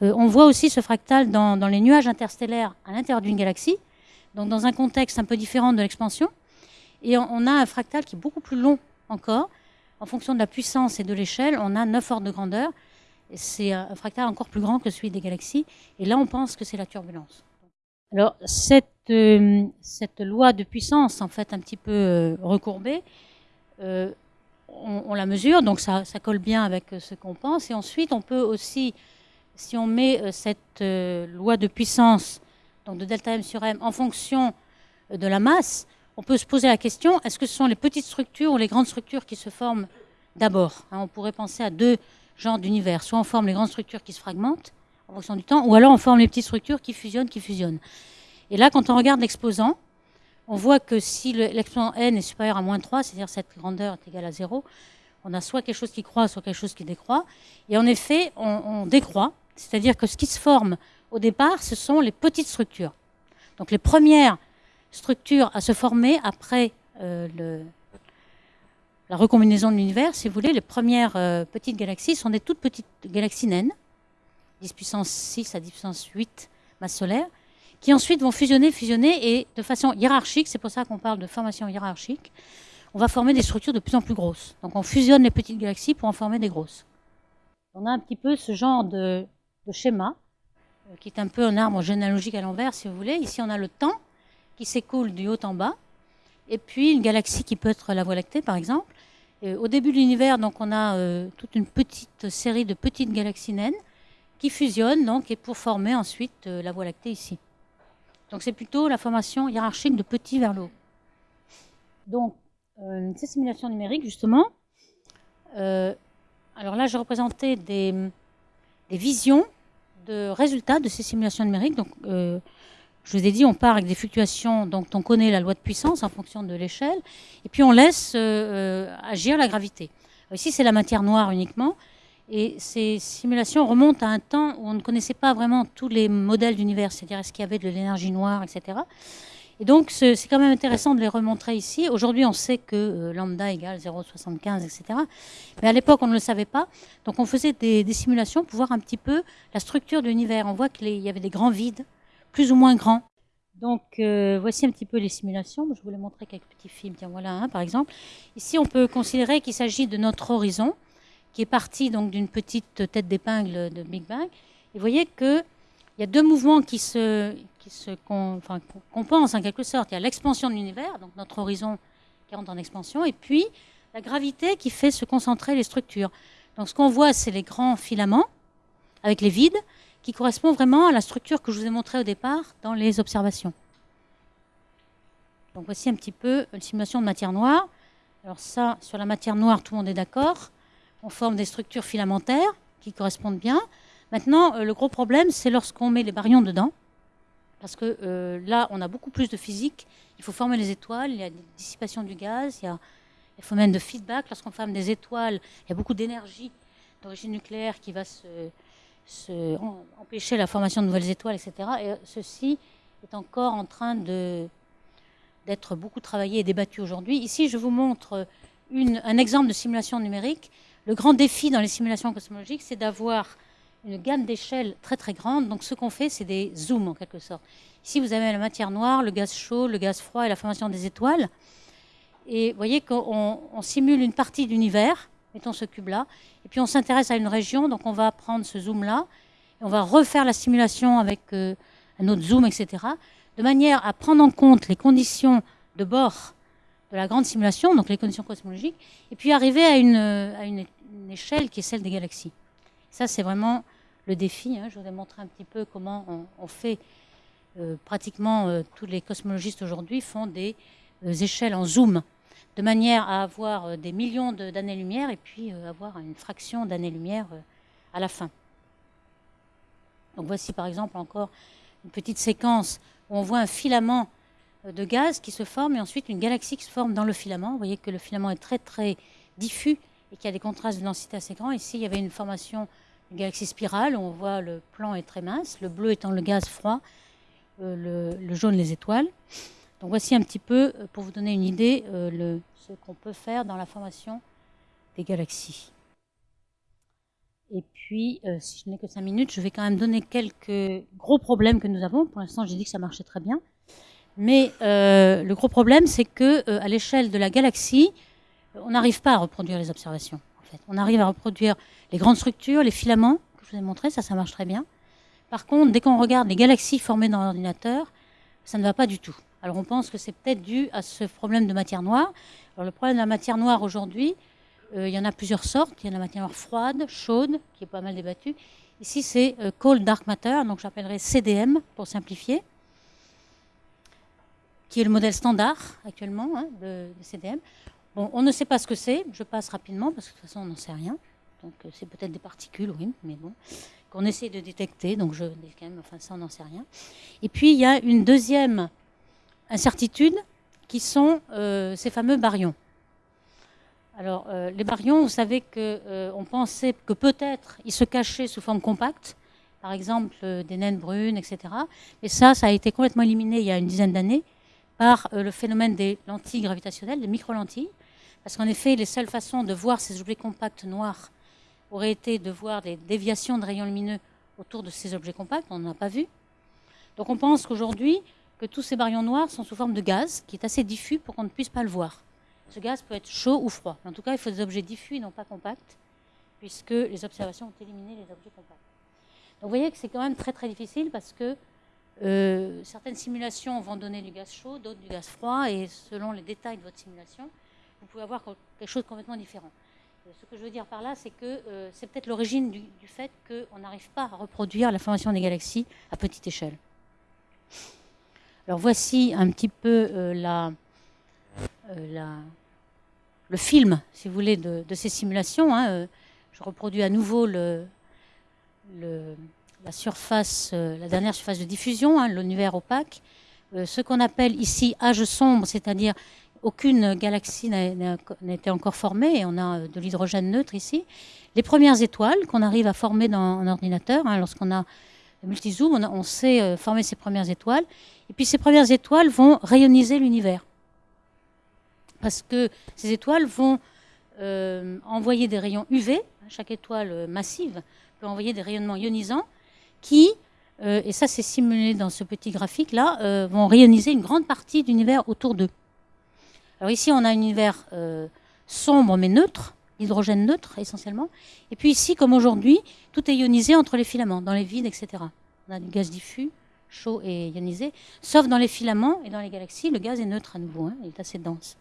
on voit aussi ce fractal dans, les nuages interstellaires à l'intérieur d'une galaxie, donc dans un contexte un peu différent de l'expansion. Et on a un fractal qui est beaucoup plus long encore. En fonction de la puissance et de l'échelle, on a 9 ordres de grandeur. C'est un fractal encore plus grand que celui des galaxies. Et là, on pense que c'est la turbulence. Alors, cette, euh, loi de puissance, en fait, un petit peu euh, recourbée, euh, on, la mesure, donc ça, ça, colle bien avec ce qu'on pense. Et ensuite, on peut aussi, si on met cette loi de puissance, donc de delta m sur m, en fonction de la masse, on peut se poser la question, est-ce que ce sont les petites structures ou les grandes structures qui se forment d'abord? Hein, On pourrait penser à deux genres d'univers. Soit on forme les grandes structures qui se fragmentent en fonction du temps, ou alors on forme les petites structures qui fusionnent, qui fusionnent. Et là, quand on regarde l'exposant, on voit que si l'exposant n est supérieur à moins 3, c'est-à-dire cette grandeur est égale à 0, on a soit quelque chose qui croît, soit quelque chose qui décroît. Et en effet, on, décroît, c'est-à-dire que ce qui se forme au départ, ce sont les petites structures. Donc les premières structure à se former après euh, la recombinaison de l'univers. Si vous voulez, les premières euh, petites galaxies sont des toutes petites galaxies naines, 10 puissance 6 à 10 puissance 8 masse solaire, qui ensuite vont fusionner, fusionner, et de façon hiérarchique, c'est pour ça qu'on parle de formation hiérarchique, on va former des structures de plus en plus grosses. Donc on fusionne les petites galaxies pour en former des grosses. On a un petit peu ce genre de, schéma, euh, qui est un peu un arbre généalogique à l'envers, si vous voulez. Ici, on a le temps, qui s'écoule du haut en bas, et puis une galaxie qui peut être la Voie lactée, par exemple. au début de l'univers, donc, on a euh, toute une petite série de petites galaxies naines qui fusionnent donc, et pour former ensuite euh, la Voie lactée ici. Donc c'est plutôt la formation hiérarchique de petit vers le haut. Donc, euh, ces simulations numériques, justement, alors là, j'ai représenté des, des, visions de résultats de ces simulations numériques. Donc, je vous ai dit, on part avec des fluctuations, donc on connaît la loi de puissance en fonction de l'échelle, et puis on laisse euh, euh, agir la gravité. ici, c'est la matière noire uniquement, et ces simulations remontent à un temps où on ne connaissait pas vraiment tous les modèles d'univers, c'est-à-dire est-ce qu'il y avait de l'énergie noire, etc. Et donc, c'est quand même intéressant de les remontrer ici. Aujourd'hui, on sait que euh, lambda égale 0,75, etc. Mais à l'époque, on ne le savait pas. Donc, on faisait des, simulations pour voir un petit peu la structure de l'univers. On voit qu'il y avait des grands vides plus ou moins grand. Donc euh, voici un petit peu les simulations. Je voulais montrer quelques petits films. Tiens, voilà un par exemple. Ici, on peut considérer qu'il s'agit de notre horizon, qui est parti donc d'une petite tête d'épingle de Big Bang. Et vous voyez qu'il y a deux mouvements qui se, qui se en quelque sorte. Il y a l'expansion de l'univers, donc notre horizon qui rentre en expansion, et puis la gravité qui fait se concentrer les structures. Donc ce qu'on voit, c'est les grands filaments avec les vides qui correspondent vraiment à la structure que je vous ai montrée au départ dans les observations. Donc voici un petit peu une simulation de matière noire. Alors ça, sur la matière noire, tout le monde est d'accord. On forme des structures filamentaires qui correspondent bien. Maintenant, euh, le gros problème, c'est lorsqu'on met les baryons dedans. Parce que euh, là, on a beaucoup plus de physique. Il faut former les étoiles, il y a des dissipations du gaz, il y a des phénomènes de feedback. Lorsqu'on forme des étoiles, il y a beaucoup d'énergie d'origine nucléaire qui va empêcher la formation de nouvelles étoiles, etc. Et ceci est encore en train d'être beaucoup travaillé et débattu aujourd'hui. Ici, je vous montre un exemple de simulation numérique. Le grand défi dans les simulations cosmologiques, c'est d'avoir une gamme d'échelles très très grande. Donc ce qu'on fait, c'est des zooms en quelque sorte. Ici, vous avez la matière noire, le gaz chaud, le gaz froid et la formation des étoiles. Et vous voyez qu'on simule une partie de l'univers, mettons ce cube-là, et puis on s'intéresse à une région, donc on va prendre ce zoom-là, et on va refaire la simulation avec euh, un autre zoom, etc de manière à prendre en compte les conditions de bord de la grande simulation, donc les conditions cosmologiques, et puis arriver à une, à une, échelle qui est celle des galaxies. Ça, c'est vraiment le défi. Hein. Je vous ai montré un petit peu comment on, fait. Euh, pratiquement euh, tous les cosmologistes aujourd'hui font des euh, échelles en zoom, de manière à avoir des millions d'années-lumière et puis avoir une fraction d'années-lumière à la fin. Donc voici par exemple encore une petite séquence on voit un filament de gaz qui se forme et ensuite une galaxie qui se forme dans le filament. Vous voyez que le filament est très très diffus et qu'il y a des contrastes de densité assez grands. Ici, il y avait une formation d'une galaxie spirale. Où on voit le plan est très mince, le bleu étant le gaz froid, euh, le, jaune les étoiles. Donc voici un petit peu, euh, pour vous donner une idée, le, ce qu'on peut faire dans la formation des galaxies. Et puis, euh, si je n'ai que cinq minutes, je vais quand même donner quelques gros problèmes que nous avons. Pour l'instant, j'ai dit que ça marchait très bien. Mais euh, le gros problème, c'est que euh, à l'échelle de la galaxie, on n'arrive pas à reproduire les observations. En fait. On arrive à reproduire les grandes structures, les filaments, que je vous ai montré, ça, ça marche très bien. Par contre, dès qu'on regarde les galaxies formées dans l'ordinateur, ça ne va pas du tout. Alors on pense que c'est peut-être dû à ce problème de matière noire. Alors le problème de la matière noire aujourd'hui, euh, il y en a plusieurs sortes. Il y a la matière froide, chaude, qui est pas mal débattue. Ici, c'est Cold Dark Matter, donc j'appellerai CDM pour simplifier, qui est le modèle standard actuellement hein, de, CDM. Bon, on ne sait pas ce que c'est, je passe rapidement parce que de toute façon on n'en sait rien. Donc euh, c'est peut-être des particules, oui, mais bon, qu'on essaie de détecter, donc je enfin ça on n'en sait rien. Et puis il y a une deuxième incertitude qui sont ces fameux baryons. Alors, euh, les baryons, vous savez qu'on euh, pensait que peut-être ils se cachaient sous forme compacte, par exemple euh, des naines brunes, etc. Mais ça, ça a été complètement éliminé il y a une dizaine d'années par le phénomène des lentilles gravitationnelles, des micro-lentilles. Parce qu'en effet, les seules façons de voir ces objets compacts noirs auraient été de voir des déviations de rayons lumineux autour de ces objets compacts. On n'en a pas vu. Donc on pense qu'aujourd'hui, que tous ces baryons noirs sont sous forme de gaz, qui est assez diffus pour qu'on ne puisse pas le voir. Ce gaz peut être chaud ou froid. En tout cas, il faut des objets diffus et non pas compacts, puisque les observations ont éliminé les objets compacts. Donc vous voyez que c'est quand même très très difficile parce que euh, certaines simulations vont donner du gaz chaud, d'autres du gaz froid, et selon les détails de votre simulation, vous pouvez avoir quelque chose de complètement différent. ce que je veux dire par là, c'est que euh, c'est peut-être l'origine du, fait qu'on n'arrive pas à reproduire la formation des galaxies à petite échelle. Alors voici un petit peu euh, le film, si vous voulez, de, ces simulations. Hein, euh, je reproduis à nouveau le, la surface, euh, la dernière surface de diffusion, hein, l'univers opaque. Euh, ce qu'on appelle ici âge sombre, c'est-à-dire aucune galaxie n'a été encore formée, et on a de l'hydrogène neutre ici. Les premières étoiles qu'on arrive à former dans un ordinateur, hein, lorsqu'on a multizoom, on, sait former ces premières étoiles. Et puis ces premières étoiles vont rayoniser l'univers parce que ces étoiles vont euh, envoyer des rayons UV. Chaque étoile massive peut envoyer des rayonnements ionisants qui, euh, et ça c'est simulé dans ce petit graphique-là, euh, vont rayoniser une grande partie de l'univers autour d'eux. Alors ici, on a un univers sombre mais neutre, hydrogène neutre essentiellement. Et puis ici, comme aujourd'hui, tout est ionisé entre les filaments, dans les vides, etc. on a du gaz diffus, chaud et ionisé, sauf dans les filaments et dans les galaxies, le gaz est neutre à nouveau, hein, il est assez dense.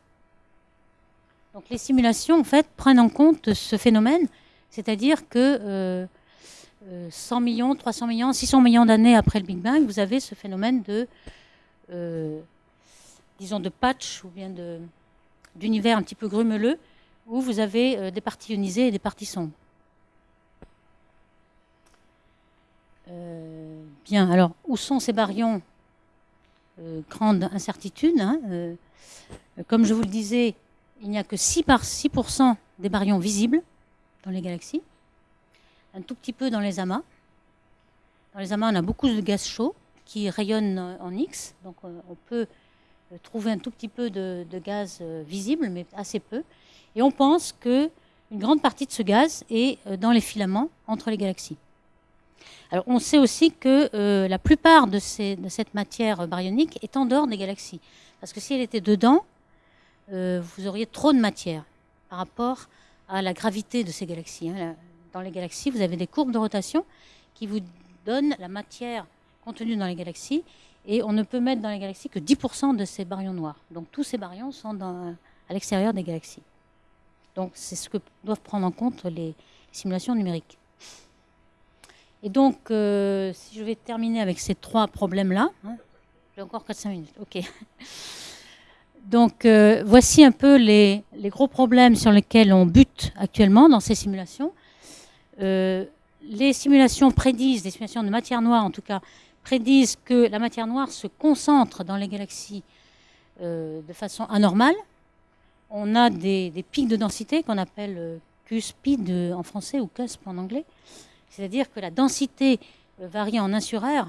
Donc les simulations, en fait, prennent en compte ce phénomène, c'est-à-dire que 100 euh, euh, millions, 300 millions, 600 millions d'années après le Big Bang, vous avez ce phénomène de, euh, disons, de patch ou bien d'univers un petit peu grumeleux, où vous avez des parties ionisées et des parties sombres. bien, alors, où sont ces baryons Grande incertitude. Hein, comme je vous le disais, il n'y a que 6, par 6% des baryons visibles dans les galaxies, un tout petit peu dans les amas. Dans les amas, on a beaucoup de gaz chaud qui rayonnent en X, donc euh, on peut euh, trouver un tout petit peu de, gaz euh, visible, mais assez peu. Et on pense qu'une grande partie de ce gaz est dans les filaments entre les galaxies. Alors on sait aussi que la plupart de, cette matière baryonique est en dehors des galaxies. Parce que si elle était dedans, euh, vous auriez trop de matière par rapport à la gravité de ces galaxies. Hein. Dans les galaxies, vous avez des courbes de rotation qui vous donnent la matière contenue dans les galaxies. Et on ne peut mettre dans les galaxies que 10% de ces baryons noirs. Donc tous ces baryons sont à l'extérieur des galaxies. Donc c'est ce que doivent prendre en compte les simulations numériques. Et donc, euh, si je vais terminer avec ces trois problèmes-là, hein, j'ai encore 4-5 minutes, ok. Donc euh, voici un peu les, gros problèmes sur lesquels on bute actuellement dans ces simulations. Euh, les simulations prédisent, les simulations de matière noire en tout cas, prédisent que la matière noire se concentre dans les galaxies euh, de façon anormale. On a des, pics de densité qu'on appelle Q-speed en français ou CUSP en anglais. C'est-à-dire que la densité varie en 1 sur R,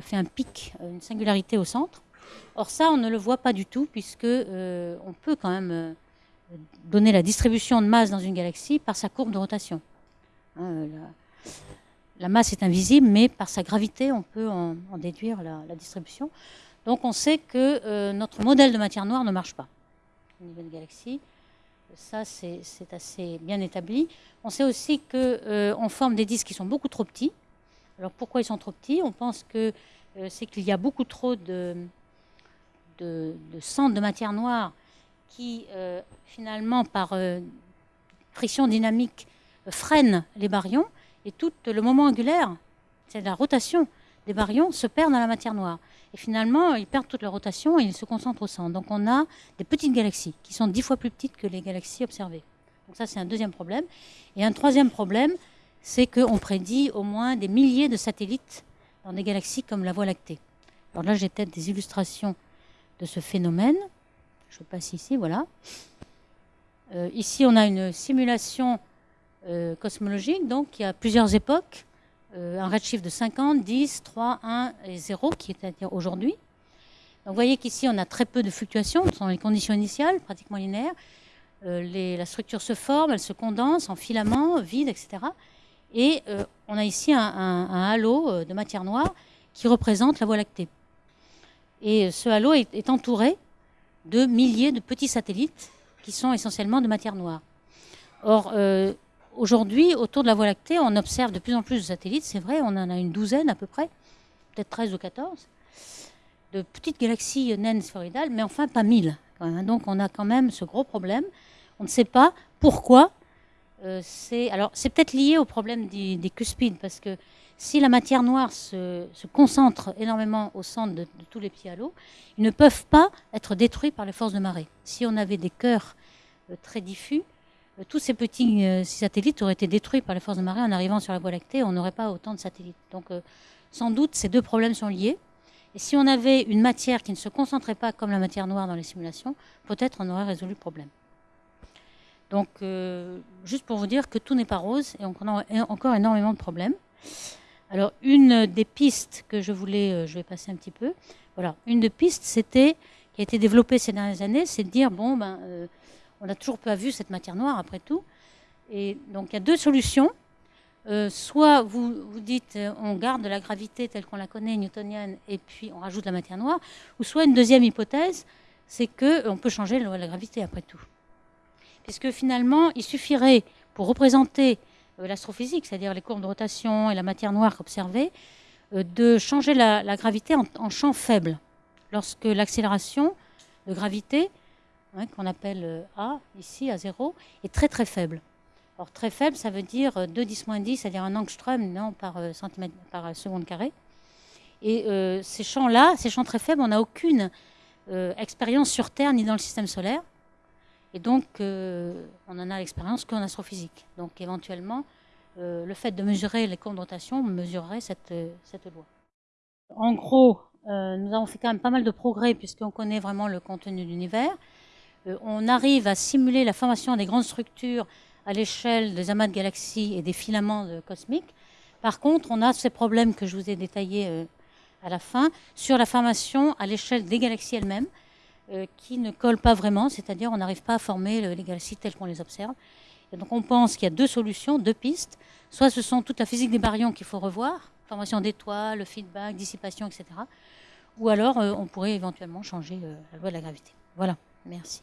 fait un pic, une singularité au centre. Or ça, on ne le voit pas du tout, puisque euh, on peut quand même euh, donner la distribution de masse dans une galaxie par sa courbe de rotation. Hein, la, masse est invisible, mais par sa gravité, on peut en, déduire la, distribution. Donc on sait que euh, notre modèle de matière noire ne marche pas au niveau de galaxie. Ça, c'est assez bien établi. On sait aussi qu'on forme des disques qui sont beaucoup trop petits. Alors pourquoi ils sont trop petits? On pense que c'est qu'il y a beaucoup trop de, de, centres de matière noire qui, euh, finalement, par euh, friction dynamique, freinent les baryons. Et tout le moment angulaire, c'est la rotation des baryons, se perd dans la matière noire. Et finalement, ils perdent toute leur rotation et ils se concentrent au centre. Donc on a des petites galaxies qui sont dix fois plus petites que les galaxies observées. Donc ça, c'est un deuxième problème. Et un troisième problème, c'est qu'on prédit au moins des milliers de satellites dans des galaxies comme la Voie lactée. Alors là, j'ai peut-être des illustrations de ce phénomène. Je passe ici, voilà. Euh, ici, on a une simulation euh, cosmologique, donc qui a plusieurs époques, euh, un redshift de 50, 10, 3, 1 et 0, qui est à dire aujourd'hui. Vous voyez qu'ici, on a très peu de fluctuations, ce sont les conditions initiales, pratiquement linéaires. la structure se forme, elle se condense en filaments, vides, etc. Et on a ici un, halo de matière noire qui représente la Voie lactée. Et ce halo est, entouré de milliers de petits satellites qui sont essentiellement de matière noire. Or, euh, aujourd'hui, autour de la Voie lactée, on observe de plus en plus de satellites. C'est vrai, on en a une douzaine à peu près, peut-être 13 ou 14, de petites galaxies naines sphéroïdales, mais enfin pas 1000. Donc on a quand même ce gros problème. On ne sait pas pourquoi. Euh, c'est alors c'est peut-être lié au problème des, des cuspides, parce que si la matière noire se, concentre énormément au centre de, tous les petits halos, ils ne peuvent pas être détruits par les forces de marée. Si on avait des cœurs euh, très diffus, tous ces petits euh, satellites auraient été détruits par les forces de marée en arrivant sur la Voie lactée, on n'aurait pas autant de satellites. Donc sans doute ces deux problèmes sont liés. Et si on avait une matière qui ne se concentrait pas comme la matière noire dans les simulations, peut-être on aurait résolu le problème. Donc, juste pour vous dire que tout n'est pas rose et on a encore énormément de problèmes. Alors, une des pistes que je voulais, euh, je vais passer un petit peu. Voilà, une des pistes, qui a été développée ces dernières années, c'est de dire bon, ben, euh, on n'a toujours pas vu cette matière noire après tout. Et donc, il y a deux solutions. Euh, soit vous, dites on garde la gravité telle qu'on la connaît, newtonienne, et puis on rajoute la matière noire, ou soit une deuxième hypothèse, c'est qu'on peut changer la loi de la gravité après tout. Puisque finalement, il suffirait, pour représenter euh, l'astrophysique, c'est-à-dire les courbes de rotation et la matière noire observée, de changer la, gravité en, champ faible. Lorsque l'accélération de gravité, hein, qu'on appelle A, ici, à 0, est très très faible. Or, très faible, ça veut dire 2 10 10, c'est-à-dire un angstrom non, par, centimètre, par seconde carrée. Et ces champs-là, ces champs très faibles, on n'a aucune expérience sur Terre ni dans le système solaire. Et donc, euh, on en a l'expérience qu'en astrophysique. Donc, éventuellement, euh, le fait de mesurer les rotation mesurerait cette, euh, cette loi. En gros, nous avons fait quand même pas mal de progrès puisqu'on connaît vraiment le contenu de l'univers. On arrive à simuler la formation des grandes structures à l'échelle des amas de galaxies et des filaments cosmiques. Par contre, on a ces problèmes que je vous ai détaillés à la fin sur la formation à l'échelle des galaxies elles-mêmes. Euh, qui ne collent pas vraiment, c'est-à-dire on n'arrive pas à former les galaxies telles qu'on les observe. Et donc on pense qu'il y a deux solutions, deux pistes. Soit ce sont toute la physique des baryons qu'il faut revoir, formation d'étoiles, le feedback, dissipation, etc. Ou alors euh, on pourrait éventuellement changer euh, la loi de la gravité. Voilà, merci.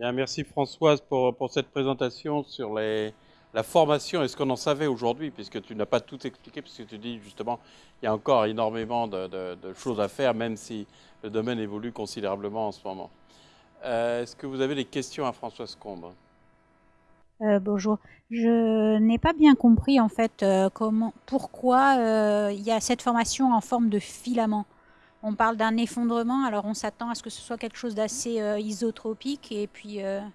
Merci Françoise pour, cette présentation sur la formation et ce qu'on en savait aujourd'hui, puisque tu n'as pas tout expliqué, puisque tu dis justement il y a encore énormément de, choses à faire, même si le domaine évolue considérablement en ce moment. Euh, est-ce que vous avez des questions à Françoise Combe euh, bonjour. Je n'ai pas bien compris en fait euh, comment, pourquoi il y a cette formation en forme de filament? On parle d'un effondrement, alors on s'attend à ce que ce soit quelque chose d'assez isotropique et puis. Une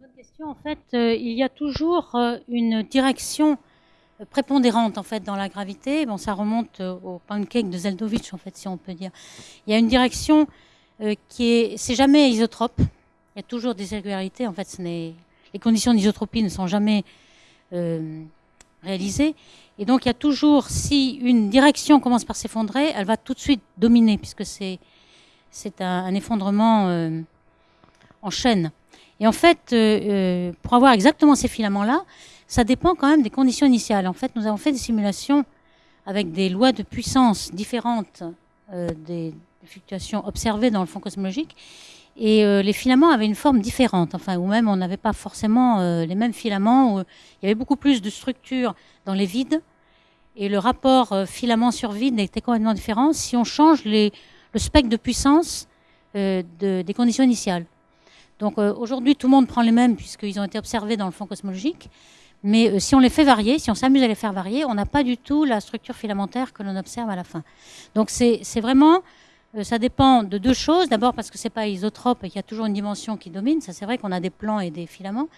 bonne question. En fait, il y a toujours une direction prépondérante en fait dans la gravité. Bon, ça remonte euh, au pancake de Zeldovich en fait, si on peut dire. Il y a une direction euh, qui est, c'est jamais isotrope. Il y a toujours des irrégularités. En fait, ce les conditions d'isotropie ne sont jamais euh, réalisées. Et donc, il y a toujours, si une direction commence par s'effondrer, elle va tout de suite dominer, puisque c'est, un, un effondrement en chaîne. Et en fait, pour avoir exactement ces filaments-là, ça dépend quand même des conditions initiales. En fait, nous avons fait des simulations avec des lois de puissance différentes euh, des, fluctuations observées dans le fond cosmologique. Et euh, les filaments avaient une forme différente, enfin, ou même on n'avait pas forcément euh, les mêmes filaments. Il y avait beaucoup plus de structures dans les vides. Et le rapport filament sur vide était complètement différent si on change le spectre de puissance de, des conditions initiales. Donc aujourd'hui, tout le monde prend les mêmes puisqu'ils ont été observés dans le fond cosmologique. Mais euh, si on les fait varier, si on s'amuse à les faire varier, on n'a pas du tout la structure filamentaire que l'on observe à la fin. Donc c'est vraiment, euh, ça dépend de deux choses. D'abord parce que c'est pas isotrope et qu'il y a toujours une dimension qui domine. Ça c'est vrai qu'on a des plans et des filaments.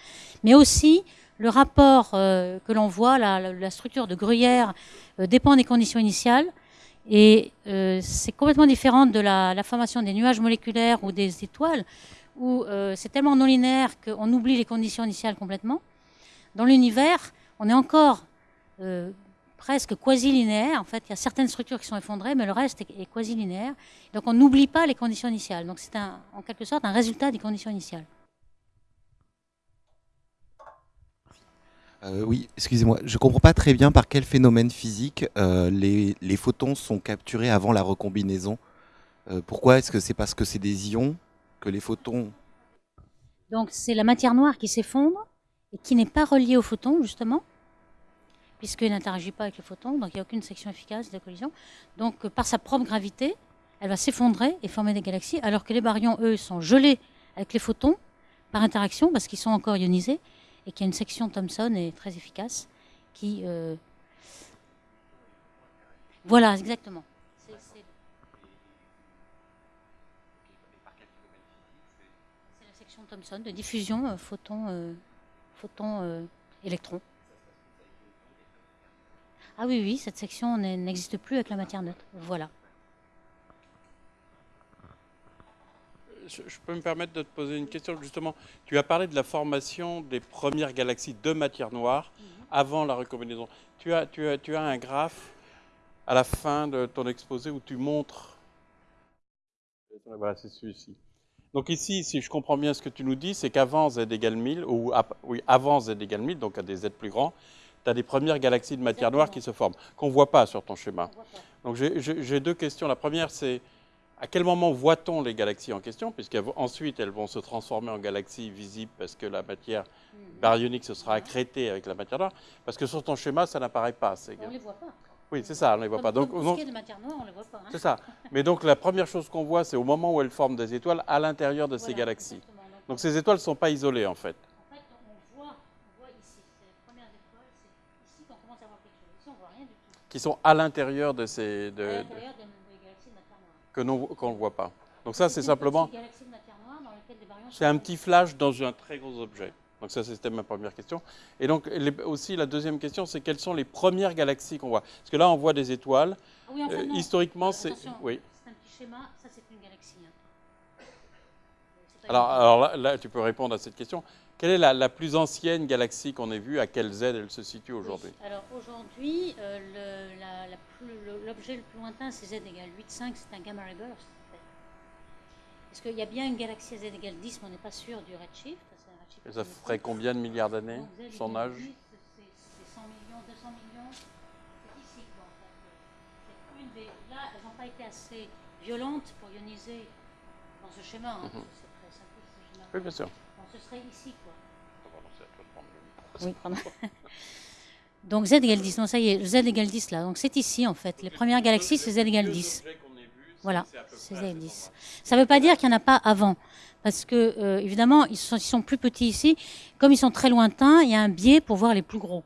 Mais aussi le rapport euh, que l'on voit, la, structure de gruyère dépend des conditions initiales. Et c'est complètement différent de la, formation des nuages moléculaires ou des étoiles, où c'est tellement non linéaire qu'on oublie les conditions initiales complètement. Dans l'univers, on est encore euh, presque quasi-linéaire. En fait, il y a certaines structures qui sont effondrées, mais le reste est, quasi-linéaire. Donc on n'oublie pas les conditions initiales. Donc c'est en quelque sorte un résultat des conditions initiales. Euh, oui, excusez-moi, je ne comprends pas très bien par quel phénomène physique euh, les, photons sont capturés avant la recombinaison. pourquoi Est-ce que c'est parce que c'est des ions que les photons... Donc c'est la matière noire qui s'effondre et qui n'est pas relié au photon, justement, puisqu'il n'interagit pas avec le photon, donc il n'y a aucune section efficace de collision. Donc, euh, par sa propre gravité, elle va s'effondrer et former des galaxies, alors que les baryons, eux, sont gelés avec les photons par interaction, parce qu'ils sont encore ionisés, et qu'il y a une section Thomson est très efficace, qui... Euh, voilà, exactement. C'est la section Thomson de diffusion photon photons euh, électrons. Ah oui, oui, cette section n'existe plus avec la matière neutre. Voilà. Je, peux me permettre de te poser une question justement. Tu as parlé de la formation des premières galaxies de matière noire mhm. avant la recombinaison. Tu as, tu, as, tu as un graphe à la fin de ton exposé où tu montres. Voilà, c'est celui-ci. Donc ici, si je comprends bien ce que tu nous dis, c'est qu'avant z égale 1000, ou oui, avant z égale 1000, donc à des z plus grands, tu as des premières galaxies de matière noire qui se forment, qu'on ne voit pas sur ton schéma. Donc j'ai deux questions. La première, c'est à quel moment voit-on les galaxies en question, puisqu'ensuite elles vont se transformer en galaxies visibles parce que la matière hmm. baryonique se sera accrétée avec la matière noire, parce que sur ton schéma, ça n'apparaît pas. On ne les voit pas. Oui, c'est ça, on ne les voit pas. Donc, donc- de matière noire, on ne les voit pas. hein. c'est ça. Mais donc la première chose qu'on voit, c'est au moment où elles forment des étoiles à l'intérieur de ces galaxies. exactement. Donc ces étoiles ne sont pas isolées en fait. Qui sont à l'intérieur de ces. à De, galaxies de matière noire. que non- qu'on ne voit pas. Donc ça, c'est simplement. C'est un petit flash dans un très gros objet. Donc ça, c'était ma première question. Et donc les- aussi, la deuxième question, c'est quelles sont les premières galaxies qu'on voit? Parce que là, on voit des étoiles. Ah oui, enfin, Euh, historiquement, c'est... Oui. C'est un petit schéma, ça c'est une galaxie. hein. Alors là, là, tu peux répondre à cette question. Quelle est la, la plus ancienne galaxie qu'on ait vue? À quelle Z elle se situe aujourd'hui? Oui. Alors aujourd'hui, euh, le- l'objet le, plus lointain, c'est Z égale 8,5, c'est un gamma ray burst. Est-ce qu'il y a bien une galaxie à Z égale 10, mais on n'est pas sûr du redshift? Ça ferait combien de milliards d'années? Son âge? 10, c'est- C'est 100 millions, 200 millions. C'est ici, quoi, en fait. C'est une des- Là, elles n'ont pas été assez violentes pour ioniser dans ce schéma. hein, parce que C'est très simple, ce schéma. Oui, bien sûr. Bon, ce serait ici, quoi. Oui. Oui, pardon. Donc Z égale 10, non ça y est, Z égale 10 là. Donc c'est ici en fait. Les premières galaxies, c'est Z égale 10. Voilà, c'est Z égale 10. Ça ne veut pas dire qu'il n'y en a pas avant. Parce que, euh, évidemment, ils sont, ils sont plus petits ici. Comme ils sont très lointains, il y a un biais pour voir les plus gros.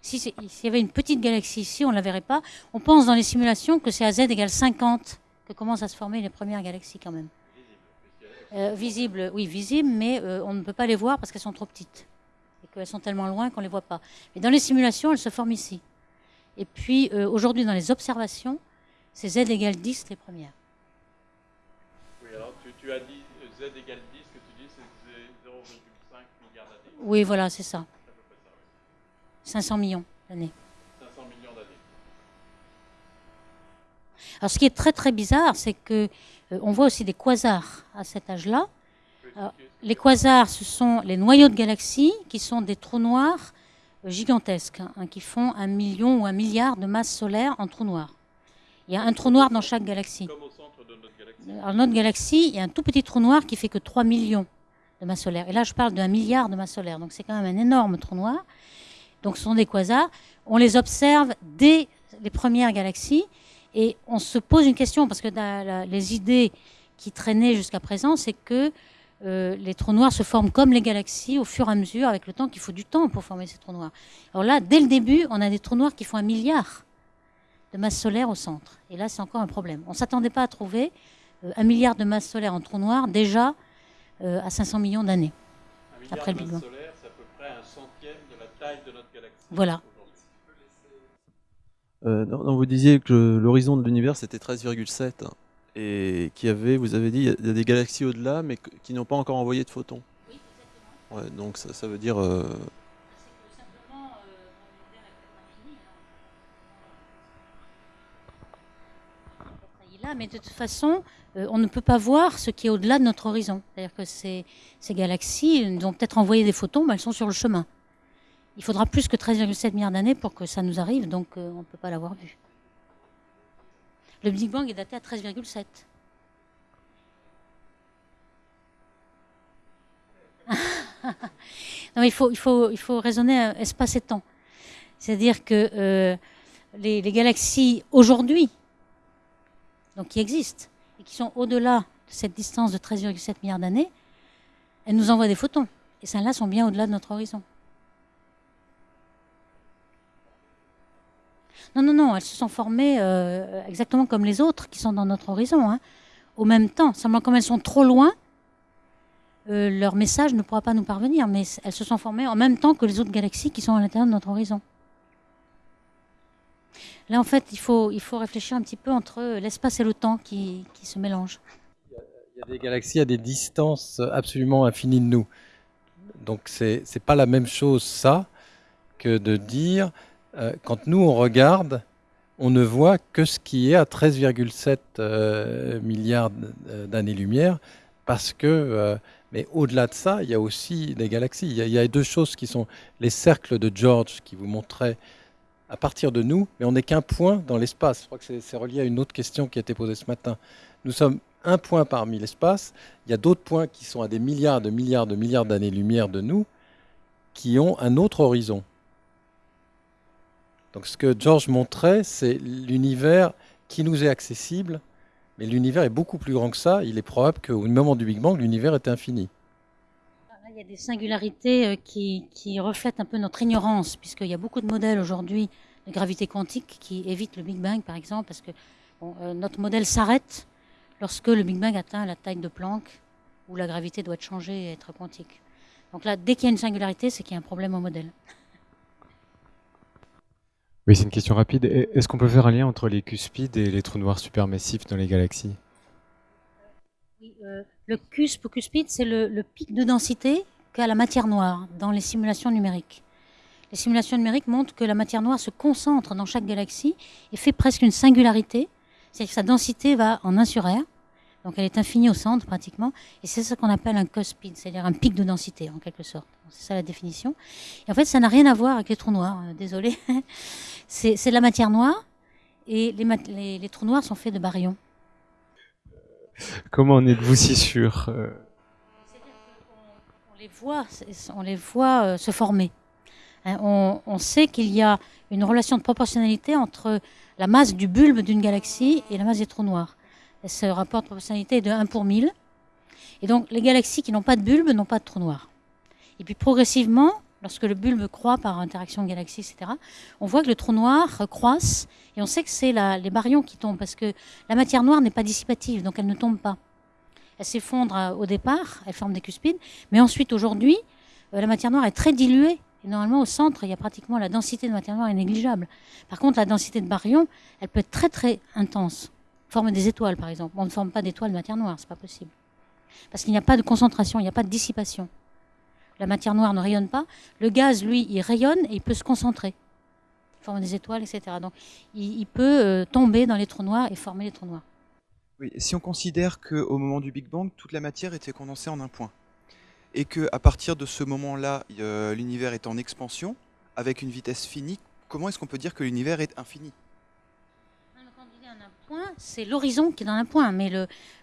Si c'est- S'il y avait une petite galaxie ici, on ne la verrait pas. On pense dans les simulations que c'est à Z égale 50 que commencent à se former les premières galaxies quand même. Euh, visibles, oui, visibles, mais euh, on ne peut pas les voir parce qu'elles sont trop petites. Et qu'elles sont tellement loin qu'on ne les voit pas. Mais dans les simulations, elles se forment ici. Et puis, euh, aujourd'hui, dans les observations, c'est Z égale 10 les premières. Oui, alors tu, tu as dit Z égale 10, que tu dis c'est 0,5 milliards d'années. Oui, voilà, c'est ça. C'est à peu près ça, oui. 500 millions d'années. 500 millions d'années. Alors, ce qui est très très bizarre, c'est que on voit aussi des quasars à cet âge-là. Alors, les quasars, ce sont les noyaux de galaxies qui sont des trous noirs euh, gigantesques, hein, qui font un million ou un milliard de masses solaires en trous noirs. Il y a un trou noir dans chaque galaxie. Comme au centre de notre galaxie. Alors, notre galaxie, il y a un tout petit trou noir qui fait que 3 millions de masses solaires. Et là, je parle d'un milliard de masses solaires. Donc, c'est quand même un énorme trou noir. Donc, ce sont des quasars. On les observe dès les premières galaxies. Et on se pose une question, parce que la- les idées qui traînaient jusqu'à présent, c'est que euh, les trous noirs se forment comme les galaxies au fur et à mesure, avec le temps, qu'il faut du temps pour former ces trous noirs. Alors là, dès le début, on a des trous noirs qui font un milliard de masses solaires au centre. Et là, c'est encore un problème. On ne s'attendait pas à trouver euh, un milliard de masses solaires en trou noir déjà euh, à 500 millions d'années. Un milliard Après de le Big masses Bang. solaires, c'est à peu près un centième de la taille de notre galaxie. Voilà. Euh, non, non, vous disiez que l'horizon de l'univers c'était 13,7 hein, et qu'il y avait, vous avez dit, il y a- des galaxies au-delà mais qui n'ont pas encore envoyé de photons. Oui, exactement. Ouais, donc ça, ça veut dire euh, C'est que simplement, euh, hein. Là, mais de toute façon, euh, on ne peut pas voir ce qui est au-delà de notre horizon. C'est-à-dire que ces, ces galaxies nous ont peut-être envoyé des photons, mais elles sont sur le chemin. Il faudra plus que 13,7 milliards d'années pour que ça nous arrive, donc euh, on ne peut pas l'avoir vu. Le Big Bang est daté à 13,7. Non, mais il faut, il faut, il faut raisonner euh, espace et temps. C'est-à-dire que euh, les, les galaxies aujourd'hui, donc qui existent, et qui sont au-delà de cette distance de 13,7 milliards d'années, elles nous envoient des photons. Et celles-là sont bien au-delà de notre horizon. Non, non, non, elles se sont formées euh, exactement comme les autres qui sont dans notre horizon, hein, au même temps. Seulement, comme elles sont trop loin, euh, leur message ne pourra pas nous parvenir, mais elles se sont formées en même temps que les autres galaxies qui sont à l'intérieur de notre horizon. Là, en fait, il faut, il faut réfléchir un petit peu entre l'espace et le temps qui, qui se mélangent. Il y a des galaxies à des distances absolument infinies de nous. Donc c'est c'est pas la même chose ça que de dire quand nous on regarde, on ne voit que ce qui est à 13,7 euh, milliards d- d'années-lumière parce que euh, mais au-delà de ça, il y a aussi des galaxies. Il y, a, il y a deux choses qui sont les cercles de George qui vous montraient à partir de nous, mais on n'est qu'un point dans l'espace. Je crois que c'est relié à une autre question qui a été posée ce matin. Nous sommes un point parmi l'espace. Il y a d'autres points qui sont à des milliards de milliards de milliards d'années-lumière de nous, qui ont un autre horizon. Donc ce que George montrait, c'est l'univers qui nous est accessible, mais l'univers est beaucoup plus grand que ça. Il est probable qu'au moment du Big Bang, l'univers est infini. Là, il y a des singularités euh, qui, reflètent un peu notre ignorance, puisqu'il y a beaucoup de modèles aujourd'hui de gravité quantique qui évitent le Big Bang, par exemple, parce que euh, notre modèle s'arrête lorsque le Big Bang atteint la taille de Planck, où la gravité doit changer et être quantique. Donc là, dès qu'il y a une singularité, c'est qu'il y a un problème au modèle. Oui, c'est une question rapide. Est-ce qu'on peut faire un lien entre les cuspides et les trous noirs supermassifs dans les galaxies? Euh, le cusp ou cuspide, c'est le, le pic de densité qu'a la matière noire dans les simulations numériques. Les simulations numériques montrent que la matière noire se concentre dans chaque galaxie et fait presque une singularité, c'est-à-dire que sa densité va en 1 sur R, donc elle est infinie au centre pratiquement, et c'est ce qu'on appelle un cuspide, c'est-à-dire un pic de densité en quelque sorte. C'est ça la définition. Et en fait, ça n'a rien à voir avec les trous noirs, euh, désolé. c'est de la matière noire, et les, mat- les- les trous noirs sont faits de baryons. Comment en êtes-vous si sûr Euh, on les voit, on les voit euh, se former. Hein, on, on sait qu'il y a une relation de proportionnalité entre la masse du bulbe d'une galaxie et la masse des trous noirs. Ce rapport de proportionnalité est de 1 pour 1000. Et donc les galaxies qui n'ont pas de bulbe n'ont pas de trous noirs. Et puis progressivement, lorsque le bulbe croît par interaction de galaxies, etc., on voit que le trou noir croisse et on sait que c'est les baryons qui tombent parce que la matière noire n'est pas dissipative, donc elle ne tombe pas. Elle s'effondre euh, au départ, elle forme des cuspides, mais ensuite aujourd'hui, euh, la matière noire est très diluée. Et normalement, au centre, il y a pratiquement la densité de matière noire est négligeable. Par contre, la densité de baryons, elle peut être très très intense. Forme des étoiles, par exemple. On ne forme pas d'étoiles de matière noire, c'est pas possible. Parce qu'il n'y a pas de concentration, il n'y a pas de dissipation. La matière noire ne rayonne pas. Le gaz, lui, il rayonne et il peut se concentrer. Il forme des étoiles, etc. Donc, il, peut euh, tomber dans les trous noirs et former les trous noirs. Oui, si on considère qu'au moment du Big Bang, toute la matière était condensée en un point, et qu'à partir de ce moment-là, l'univers est en expansion, avec une vitesse finie, comment est-ce qu'on peut dire que l'univers est infini Quand on dit un c'est l'horizon qui est dans un point. Mais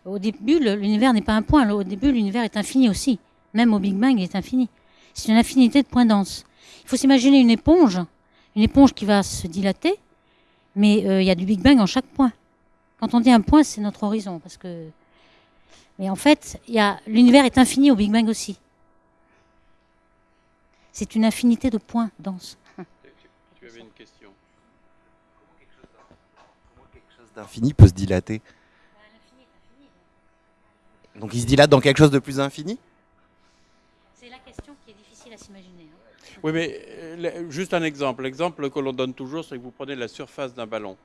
au début, l'univers n'est pas un point. Au début, l'univers est infini aussi. Même au Big Bang, il est infini. C'est une infinité de points denses. Il faut s'imaginer une éponge, une éponge qui va se dilater, mais euh, il y a du Big Bang en chaque point. Quand on dit un point, c'est notre horizon, parce que. Mais en fait, l'univers est infini au Big Bang aussi. C'est une infinité de points denses. Tu avais une question. D'infini peut se dilater Donc il se dilate dans quelque chose de plus infini? C'est la question qui est difficile à s'imaginer. hein. Oui, mais euh, juste un exemple. L'exemple que l'on donne toujours, c'est que vous prenez la surface d'un ballon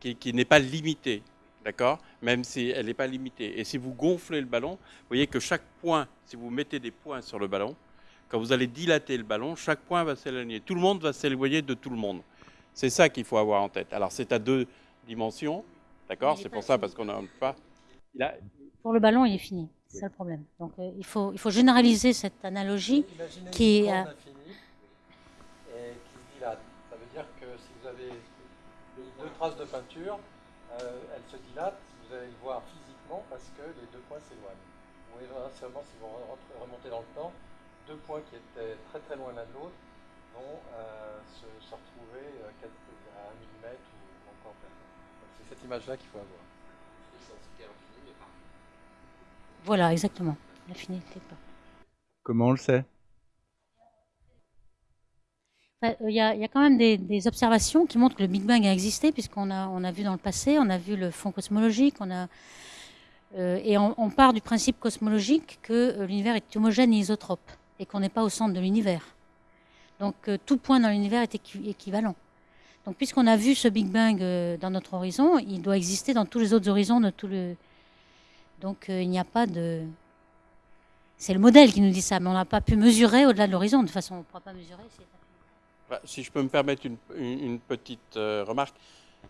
qui, qui n'est pas limitée, d'accord? Même si elle n'est pas limitée. Et si vous gonflez le ballon, vous voyez que chaque point, si vous mettez des points sur le ballon, quand vous allez dilater le ballon, chaque point va s'éloigner. Tout le monde va s'éloigner de tout le monde. C'est ça qu'il faut avoir en tête. Alors c'est à deux dimensions, d'accord C'est pour ça fini. parce qu'on n'a pas. Il a, Pour le ballon, il est fini. C'est ça le problème. Donc euh, il, faut, il faut généraliser cette analogie. Imaginez qui une est, euh, infinie et qui se dilate. Ça veut dire que si vous avez deux traces de peinture, euh, elles se dilatent, vous allez le voir physiquement parce que les deux points s'éloignent. Ou inversement, si vous re- remontez dans le temps, deux points qui étaient très très loin l'un de l'autre vont euh, se, se retrouver euh, à un millimètre ou encore plus. C'est cette image-là qu'il faut avoir. Voilà, exactement. Pas. Comment on le sait? Euh, Il y, a, il y a quand même des, des observations qui montrent que le Big Bang a existé, puisqu'on a, on a vu dans le passé, on a vu le fond cosmologique, on a, euh, et on, on part du principe cosmologique que euh, l'univers est homogène et isotrope, et qu'on n'est pas au centre de l'univers. Donc euh, tout point dans l'univers est équi- équivalent. Donc puisqu'on a vu ce Big Bang euh, dans notre horizon, il doit exister dans tous les autres horizons de tout le. Donc euh, il n'y a pas de. C'est le modèle qui nous dit ça, mais on n'a pas pu mesurer au-delà de l'horizon. De toute façon, on ne pourra pas mesurer. Bah, Si je peux me permettre une, petite euh, remarque,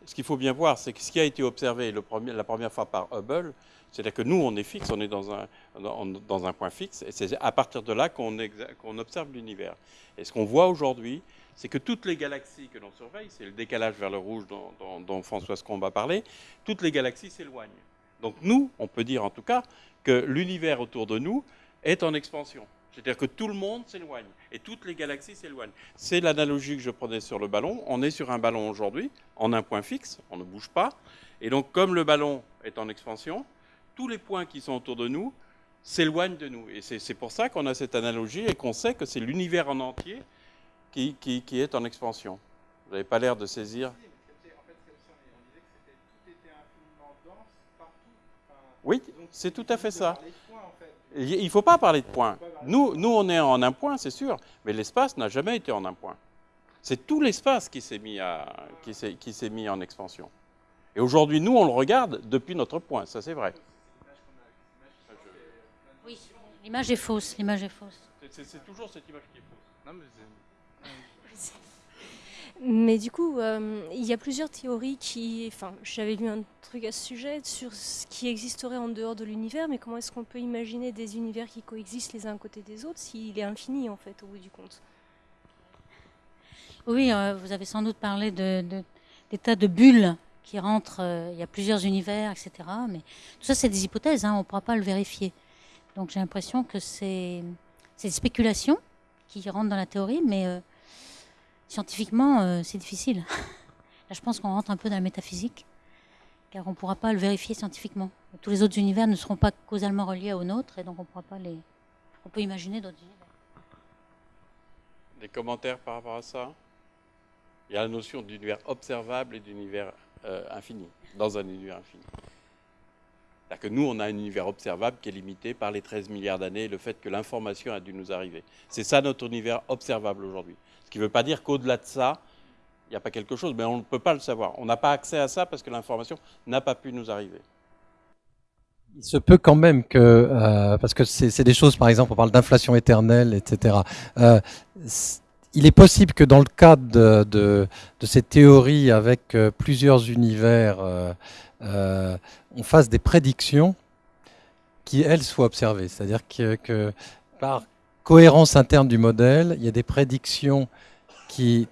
ce qu'il faut bien voir, c'est que ce qui a été observé la première fois par Hubble, c'est-à-dire que nous, on est fixe, on est dans un, dans, un point fixe, et c'est à partir de là qu'on observe l'univers. Et ce qu'on voit aujourd'hui, c'est que toutes les galaxies que l'on surveille, c'est le décalage vers le rouge dont, dont, dont François Scombe a parlé, toutes les galaxies s'éloignent. Donc nous, on peut dire en tout cas que l'univers autour de nous est en expansion. C'est-à-dire que tout le monde s'éloigne et toutes les galaxies s'éloignent. C'est l'analogie que je prenais sur le ballon. On est sur un ballon aujourd'hui, en un point fixe, on ne bouge pas. Et donc, comme le ballon est en expansion, tous les points qui sont autour de nous s'éloignent de nous. Et c'est pour ça qu'on a cette analogie et qu'on sait que c'est l'univers en entier qui, qui, qui, est en expansion. Vous n'avez pas l'air de saisir. Oui, c'est tout à fait ça. Il ne faut pas parler de points. Nous, nous, on est en un point, c'est sûr, mais l'espace n'a jamais été en un point. C'est tout l'espace qui s'est mis, à, qui qui s'est mis en expansion. Et aujourd'hui, nous, on le regarde depuis notre point, ça c'est vrai. Oui, l'image est fausse, l'image est fausse. C'est toujours cette image qui est fausse. Mais du coup, euh, il y a plusieurs théories qui. Enfin, j'avais lu un truc à ce sujet sur ce qui existerait en dehors de l'univers, mais comment est-ce qu'on peut imaginer des univers qui coexistent les uns à côté des autres s'il est infini, en fait, au bout du compte? Oui, euh, vous avez sans doute parlé de, des tas de bulles qui rentrent. Euh, il y a plusieurs univers, etc. Mais tout ça, c'est des hypothèses, hein, on ne pourra pas le vérifier. Donc j'ai l'impression que c'est des spéculations qui rentrent dans la théorie, mais scientifiquement, euh, c'est difficile. Là, je pense qu'on rentre un peu dans la métaphysique, car on ne pourra pas le vérifier scientifiquement. Tous les autres univers ne seront pas causalement reliés au nôtre, et donc on ne pourra pas les. On peut imaginer d'autres univers. Des commentaires par rapport à ça? Il y a la notion d'univers observable et d'univers euh, infini, dans un univers infini. Que nous, on a un univers observable qui est limité par les 13 milliards d'années et le fait que l'information a dû nous arriver. C'est ça notre univers observable aujourd'hui. Ce qui ne veut pas dire qu'au-delà de ça, il n'y a pas quelque chose, mais on ne peut pas le savoir. On n'a pas accès à ça parce que l'information n'a pas pu nous arriver. Il se peut quand même que, euh, parce que c'est des choses, par exemple, on parle d'inflation éternelle, etc. Euh, il est possible que dans le cadre de, ces théories avec euh, plusieurs univers, on fasse des prédictions qui, elles, soient observées. C'est-à-dire que, par cohérence interne du modèle, il y a des prédictions qui...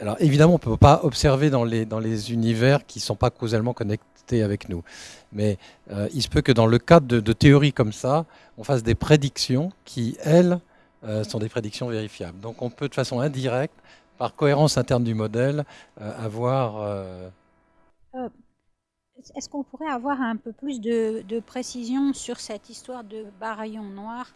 Alors évidemment, on ne peut pas observer dans les, dans les univers qui ne sont pas causalement connectés avec nous. Mais euh, il se peut que dans le cadre de, de, théories comme ça, on fasse des prédictions qui, elles, euh, sont des prédictions vérifiables. Donc on peut de façon indirecte, par cohérence interne du modèle, euh, avoir... Euh, est-ce qu'on pourrait avoir un peu plus de, précision sur cette histoire de baryons noirs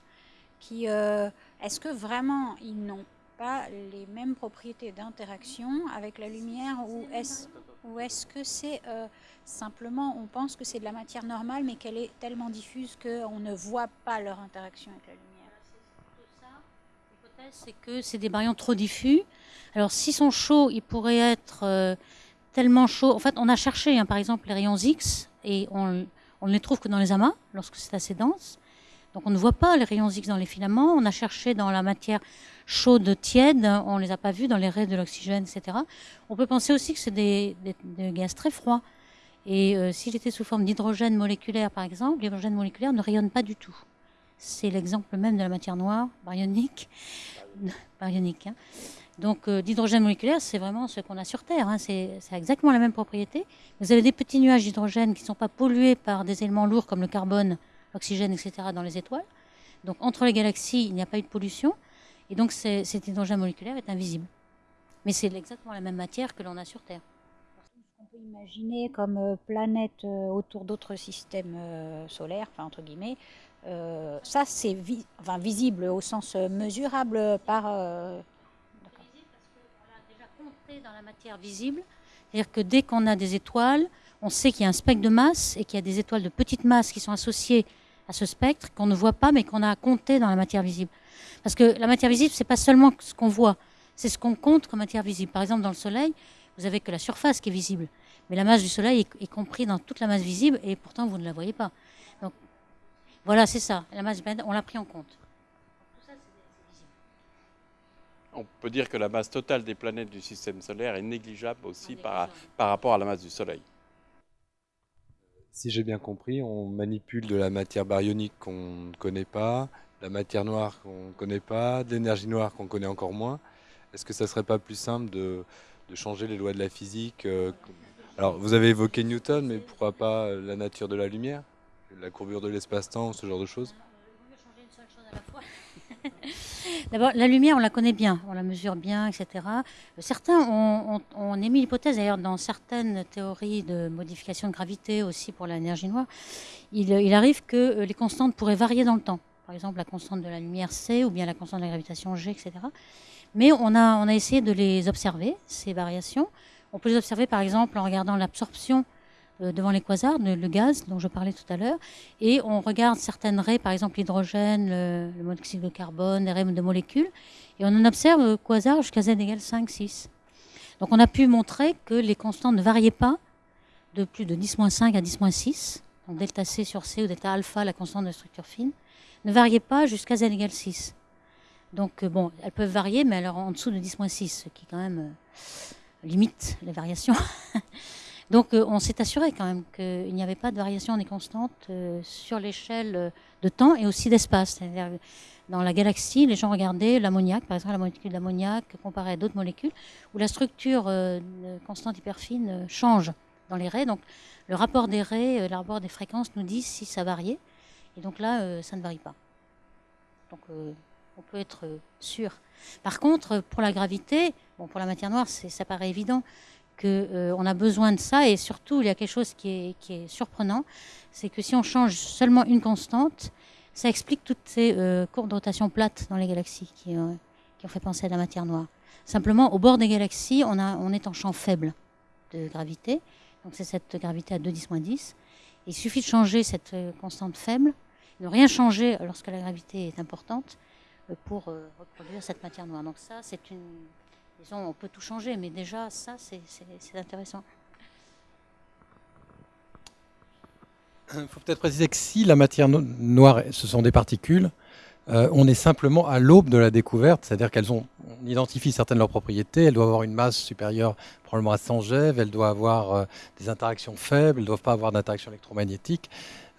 qui, Est-ce que vraiment ils n'ont pas les mêmes propriétés d'interaction avec la lumière ou est-ce que c'est euh, simplement, on pense que c'est de la matière normale, mais qu'elle est tellement diffuse qu'on ne voit pas leur interaction avec la lumière? C'est que c'est des baryons trop diffus. Alors, s'ils sont chauds, ils pourraient être euh, tellement chauds. En fait, on a cherché, hein, par exemple, les rayons X, et on, ne les trouve que dans les amas, lorsque c'est assez dense. Donc, on ne voit pas les rayons X dans les filaments. On a cherché dans la matière chaude, tiède, on ne les a pas vus dans les raies de l'oxygène, etc. On peut penser aussi que c'est des, des, des, gaz très froids. Et euh, s'il était sous forme d'hydrogène moléculaire, par exemple, l'hydrogène moléculaire ne rayonne pas du tout. C'est l'exemple même de la matière noire, baryonique. baryonique hein. Donc euh, moléculaire, c'est vraiment ce qu'on a sur Terre. Hein. C'est exactement la même propriété. Vous avez des petits nuages d'hydrogène qui ne sont pas pollués par des éléments lourds comme le carbone, l'oxygène, etc. dans les étoiles. Donc entre les galaxies, il n'y a pas eu de pollution. Et donc cet hydrogène moléculaire est invisible. Mais c'est exactement la même matière que l'on a sur Terre. On peut imaginer comme euh, planète euh, autour d'autres systèmes solaires, enfin entre guillemets, euh, ça, c'est enfin, visible au sens mesurable par. Euh... dans la matière visible. C'est-à-dire que dès qu'on a des étoiles, on sait qu'il y a un spectre de masse et qu'il y a des étoiles de petite masse qui sont associées à ce spectre qu'on ne voit pas mais qu'on a compté dans la matière visible. Parce que la matière visible, c'est pas seulement ce qu'on voit, c'est ce qu'on compte comme matière visible. Par exemple, dans le Soleil, vous avez que la surface qui est visible, mais la masse du Soleil est, comprise dans toute la masse visible et pourtant vous ne la voyez pas. Donc voilà, c'est ça. La masse on l'a pris en compte. Tout ça, on peut dire que la masse totale des planètes du système solaire est négligeable aussi par, par rapport à la masse du Soleil. Si j'ai bien compris, on manipule de la matière baryonique qu'on ne connaît pas, de la matière noire qu'on ne connaît pas, de l'énergie noire qu'on connaît encore moins. Est-ce que ça ne serait pas plus simple de, de, changer les lois de la physique euh, Alors, vous avez évoqué Newton, mais pourquoi pas la nature de la lumière la courbure de l'espace-temps, ce genre de choses? Changer une seule chose à la fois. D'abord, la lumière, on la connaît bien, on la mesure bien, etc. Certains ont, ont- émis l'hypothèse, d'ailleurs, dans certaines théories de modification de gravité aussi pour l'énergie noire, il, arrive que euh, les constantes pourraient varier dans le temps. Par exemple, la constante de la lumière C ou bien la constante de la gravitation G, etc. Mais on a, on a essayé de les observer, ces variations. On peut les observer, par exemple, en regardant l'absorption euh, devant les quasars, le, gaz dont je parlais tout à l'heure, et on regarde certaines raies, par exemple l'hydrogène, le, monoxyde de carbone, les raies de molécules, et on en observe euh, quasar jusqu'à z égale 5, 6. Donc on a pu montrer que les constantes ne variaient pas de plus de 10-5 à 10-6, donc delta C sur C ou delta alpha, la constante de structure fine, ne variaient pas jusqu'à z égale 6. Donc euh, bon, elles peuvent varier, mais alors en dessous de 10-6, ce qui quand même euh, limite les variations. Donc euh, on s'est assuré quand même qu'il n'y avait pas de variation des constantes euh, sur l'échelle euh, de temps et aussi d'espace. Dans la galaxie, les gens regardaient l'ammoniac, par exemple la molécule d'ammoniac comparée à d'autres molécules, où la structure constante hyperfine change dans les raies. Donc le rapport des raies, le rapport des fréquences nous dit si ça variait. Et donc là, ça ne varie pas. Donc on peut être sûr. Par contre, pour la gravité, bon, pour la matière noire, ça paraît évident qu'on a besoin de ça. Et surtout, il y a quelque chose qui est, qui est surprenant, c'est que si on change seulement une constante, ça explique toutes ces euh, courbes de rotation plates dans les galaxies qui, euh, qui ont fait penser à la matière noire. Simplement, au bord des galaxies, on, a, on est en champ faible de gravité. Donc c'est cette gravité à 2 10 10. Il suffit de changer cette euh, constante faible, ne rien changer lorsque la gravité est importante, euh, pour euh, reproduire cette matière noire. Donc ça, c'est une... On peut tout changer, mais déjà, ça, c'est intéressant. Il faut peut-être préciser que si la matière no- noire, ce sont des particules, euh, on est simplement à l'aube de la découverte, c'est-à-dire qu'elles on identifie certaines de leurs propriétés, elles doivent avoir une masse supérieure probablement à 100 GeV, elles doivent avoir euh, des interactions faibles, elles ne doivent pas avoir d'interaction électromagnétique.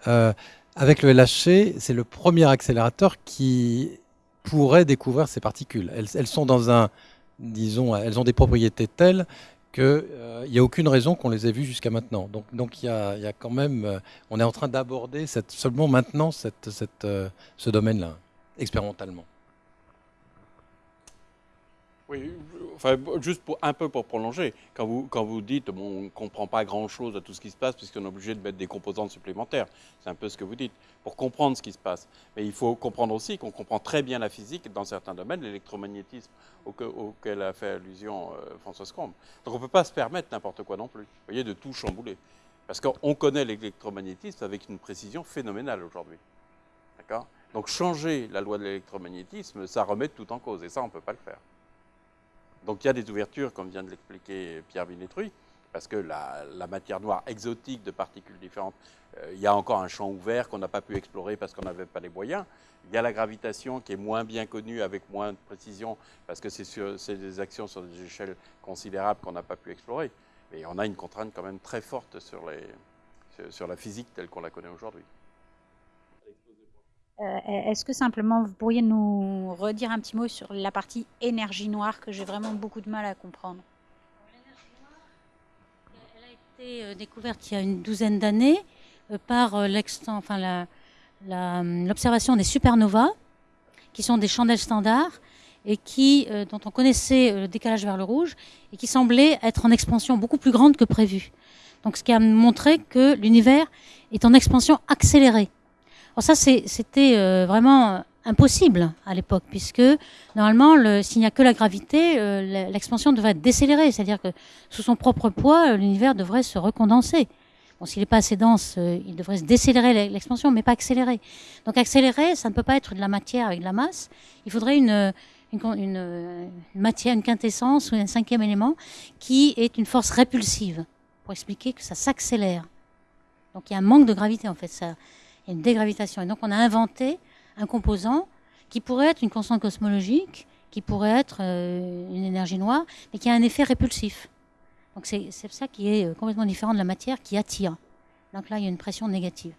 Euh, avec le LHC, c'est le premier accélérateur qui pourrait découvrir ces particules. Elles, elles sont dans un, disons, elles ont des propriétés telles qu'il n'y a aucune raison qu'on les ait vues jusqu'à maintenant. Donc, quand même, euh, on est en train d'aborder seulement maintenant euh, ce domaine-là, expérimentalement. Oui, enfin, juste un peu pour prolonger, quand vous, quand vous dites bon, on ne comprend pas grand-chose à tout ce qui se passe puisqu'on est obligé de mettre des composantes supplémentaires, c'est un peu ce que vous dites, pour comprendre ce qui se passe. Mais il faut comprendre aussi qu'on comprend très bien la physique dans certains domaines, l'électromagnétisme auquel, a fait allusion euh, François Scombe. Donc on ne peut pas se permettre n'importe quoi non plus, voyez, de tout chambouler. Parce qu'on connaît l'électromagnétisme avec une précision phénoménale aujourd'hui. D'accord? Donc changer la loi de l'électromagnétisme, ça remet tout en cause, et ça, on ne peut pas le faire. Donc il y a des ouvertures, comme vient de l'expliquer Pierre Binetruy, parce que la, matière noire exotique de particules différentes, euh, il y a encore un champ ouvert qu'on n'a pas pu explorer parce qu'on n'avait pas les moyens. Il y a la gravitation qui est moins bien connue avec moins de précision parce que c'est des actions sur des échelles considérables qu'on n'a pas pu explorer. Mais on a une contrainte quand même très forte sur la physique telle qu'on la connaît aujourd'hui. Euh, Est-ce que simplement vous pourriez nous redire un petit mot sur la partie énergie noire que j'ai vraiment beaucoup de mal à comprendre? Elle a été euh, découverte il y a une douzaine d'années euh, par hum, l'observation des supernovas, qui sont des chandelles standards et qui, dont on connaissait le décalage vers le rouge et qui semblaient être en expansion beaucoup plus grande que prévu. Donc, ce qui a montré que l'univers est en expansion accélérée. Alors ça, c'était euh, vraiment euh, impossible à l'époque, puisque normalement, le- s'il n'y a que la gravité, euh, l'expansion devrait être décélérée, c'est-à-dire que sous son propre poids, euh, l'univers devrait se recondenser. Bon, s'il n'est pas assez dense, euh, il devrait se décélérer l'e- l'expansion, mais pas accélérer. Donc accélérer, ça ne peut pas être de la matière avec de la masse. Il faudrait une, une, une, une matière, une quintessence ou un cinquième élément qui est une force répulsive, pour expliquer que ça s'accélère. Donc il y a un manque de gravité en fait, ça, il y a une dégravitation. Et donc on a inventé un composant qui pourrait être une constante cosmologique, qui pourrait être euh, une énergie noire, mais qui a un effet répulsif. Donc c'est ça qui est euh, complètement différent de la matière qui attire. Donc là, il y a une pression négative.